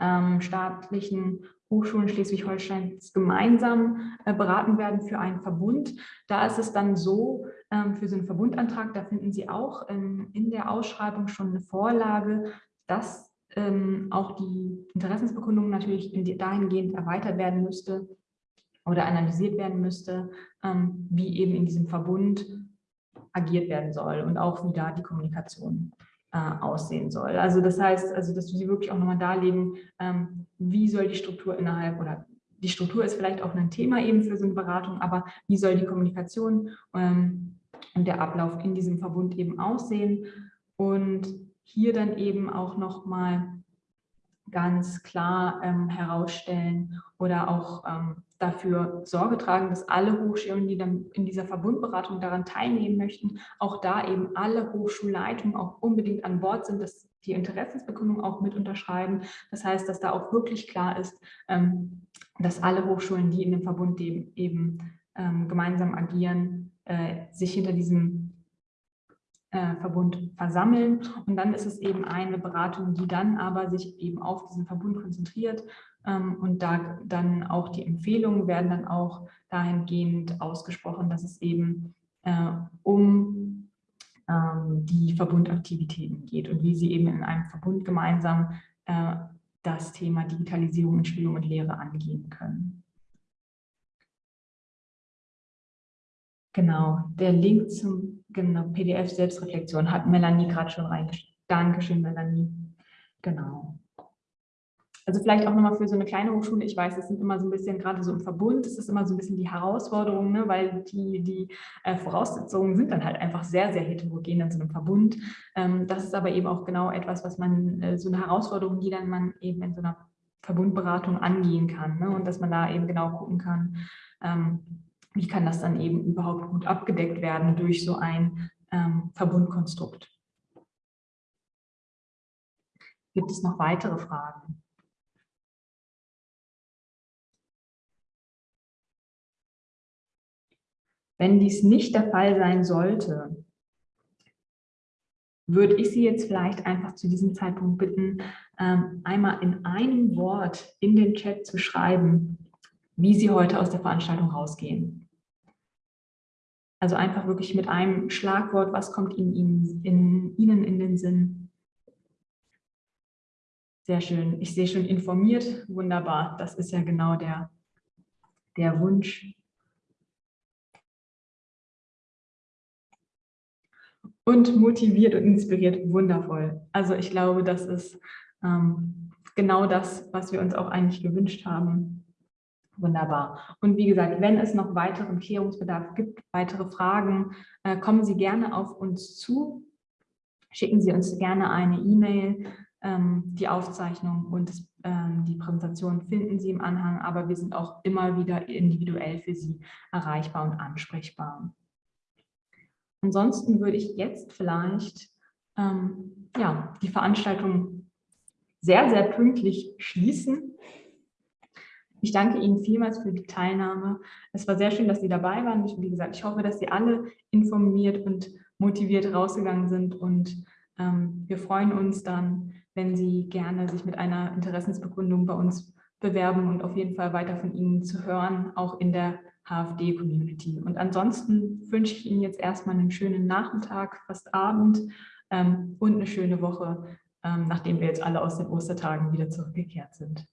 ähm, staatlichen Hochschulen Schleswig-Holsteins gemeinsam äh, beraten werden für einen Verbund. Da ist es dann so, ähm, für so einen Verbundantrag, da finden Sie auch ähm, in der Ausschreibung schon eine Vorlage, dass ähm, auch die Interessensbekundung natürlich dahingehend erweitert werden müsste, oder analysiert werden müsste, ähm, wie eben in diesem Verbund agiert werden soll und auch wie da die Kommunikation äh, aussehen soll. Also das heißt, also dass Sie wirklich auch nochmal darlegen, ähm, wie soll die Struktur innerhalb oder die Struktur ist vielleicht auch ein Thema eben für so eine Beratung, aber wie soll die Kommunikation ähm, und der Ablauf in diesem Verbund eben aussehen und hier dann eben auch nochmal ganz klar ähm, herausstellen oder auch ähm, dafür Sorge tragen, dass alle Hochschulen, die dann in dieser Verbundberatung daran teilnehmen möchten, auch da eben alle Hochschulleitungen auch unbedingt an Bord sind, dass die Interessensbekundung auch mit unterschreiben. Das heißt, dass da auch wirklich klar ist, ähm, dass alle Hochschulen, die in dem Verbund eben, ähm, gemeinsam agieren, äh, sich hinter diesem äh, Verbund versammeln. Und dann ist es eben eine Beratung, die dann aber sich eben auf diesen Verbund konzentriert. Ähm, und da dann auch die Empfehlungen werden dann auch dahingehend ausgesprochen, dass es eben äh, um ähm, die Verbundaktivitäten geht und wie sie eben in einem Verbund gemeinsam äh, das Thema Digitalisierung in Studium und Lehre angehen können. Genau, der Link zum genau, PDF Selbstreflexion hat Melanie gerade schon reingeschrieben. Dankeschön, Melanie. Genau. Also vielleicht auch nochmal für so eine kleine Hochschule, ich weiß, es sind immer so ein bisschen, gerade so im Verbund, es ist immer so ein bisschen die Herausforderung, ne, weil die, die äh, Voraussetzungen sind dann halt einfach sehr, sehr heterogen in so einem Verbund. Ähm, das ist aber eben auch genau etwas, was man, äh, so eine Herausforderung, die dann man eben in so einer Verbundberatung angehen kann ne, und dass man da eben genau gucken kann, ähm, wie kann das dann eben überhaupt gut abgedeckt werden durch so ein ähm, Verbundkonstrukt. Gibt es noch weitere Fragen? Wenn dies nicht der Fall sein sollte, würde ich Sie jetzt vielleicht einfach zu diesem Zeitpunkt bitten, ähm, einmal in einem Wort in den Chat zu schreiben, wie Sie heute aus der Veranstaltung rausgehen. Also einfach wirklich mit einem Schlagwort, was kommt Ihnen in, Ihnen in den Sinn? Sehr schön. Ich sehe schon informiert. Wunderbar. Das ist ja genau der, der Wunsch. Und motiviert und inspiriert. Wundervoll. Also ich glaube, das ist ähm, genau das, was wir uns auch eigentlich gewünscht haben. Wunderbar. Und wie gesagt, wenn es noch weiteren Klärungsbedarf gibt, weitere Fragen, äh, kommen Sie gerne auf uns zu. Schicken Sie uns gerne eine E-Mail. Ähm, die Aufzeichnung und ähm, die Präsentation finden Sie im Anhang, aber wir sind auch immer wieder individuell für Sie erreichbar und ansprechbar. Ansonsten würde ich jetzt vielleicht ähm, ja, die Veranstaltung sehr, sehr pünktlich schließen. Ich danke Ihnen vielmals für die Teilnahme. Es war sehr schön, dass Sie dabei waren. Wie gesagt, ich hoffe, dass Sie alle informiert und motiviert rausgegangen sind und ähm, wir freuen uns dann, wenn Sie gerne sich mit einer Interessensbekundung bei uns bewerben und auf jeden Fall weiter von Ihnen zu hören, auch in der HFD-Community. Und ansonsten wünsche ich Ihnen jetzt erstmal einen schönen Nachmittag, fast Abend ähm, und eine schöne Woche, ähm, nachdem wir jetzt alle aus den Ostertagen wieder zurückgekehrt sind.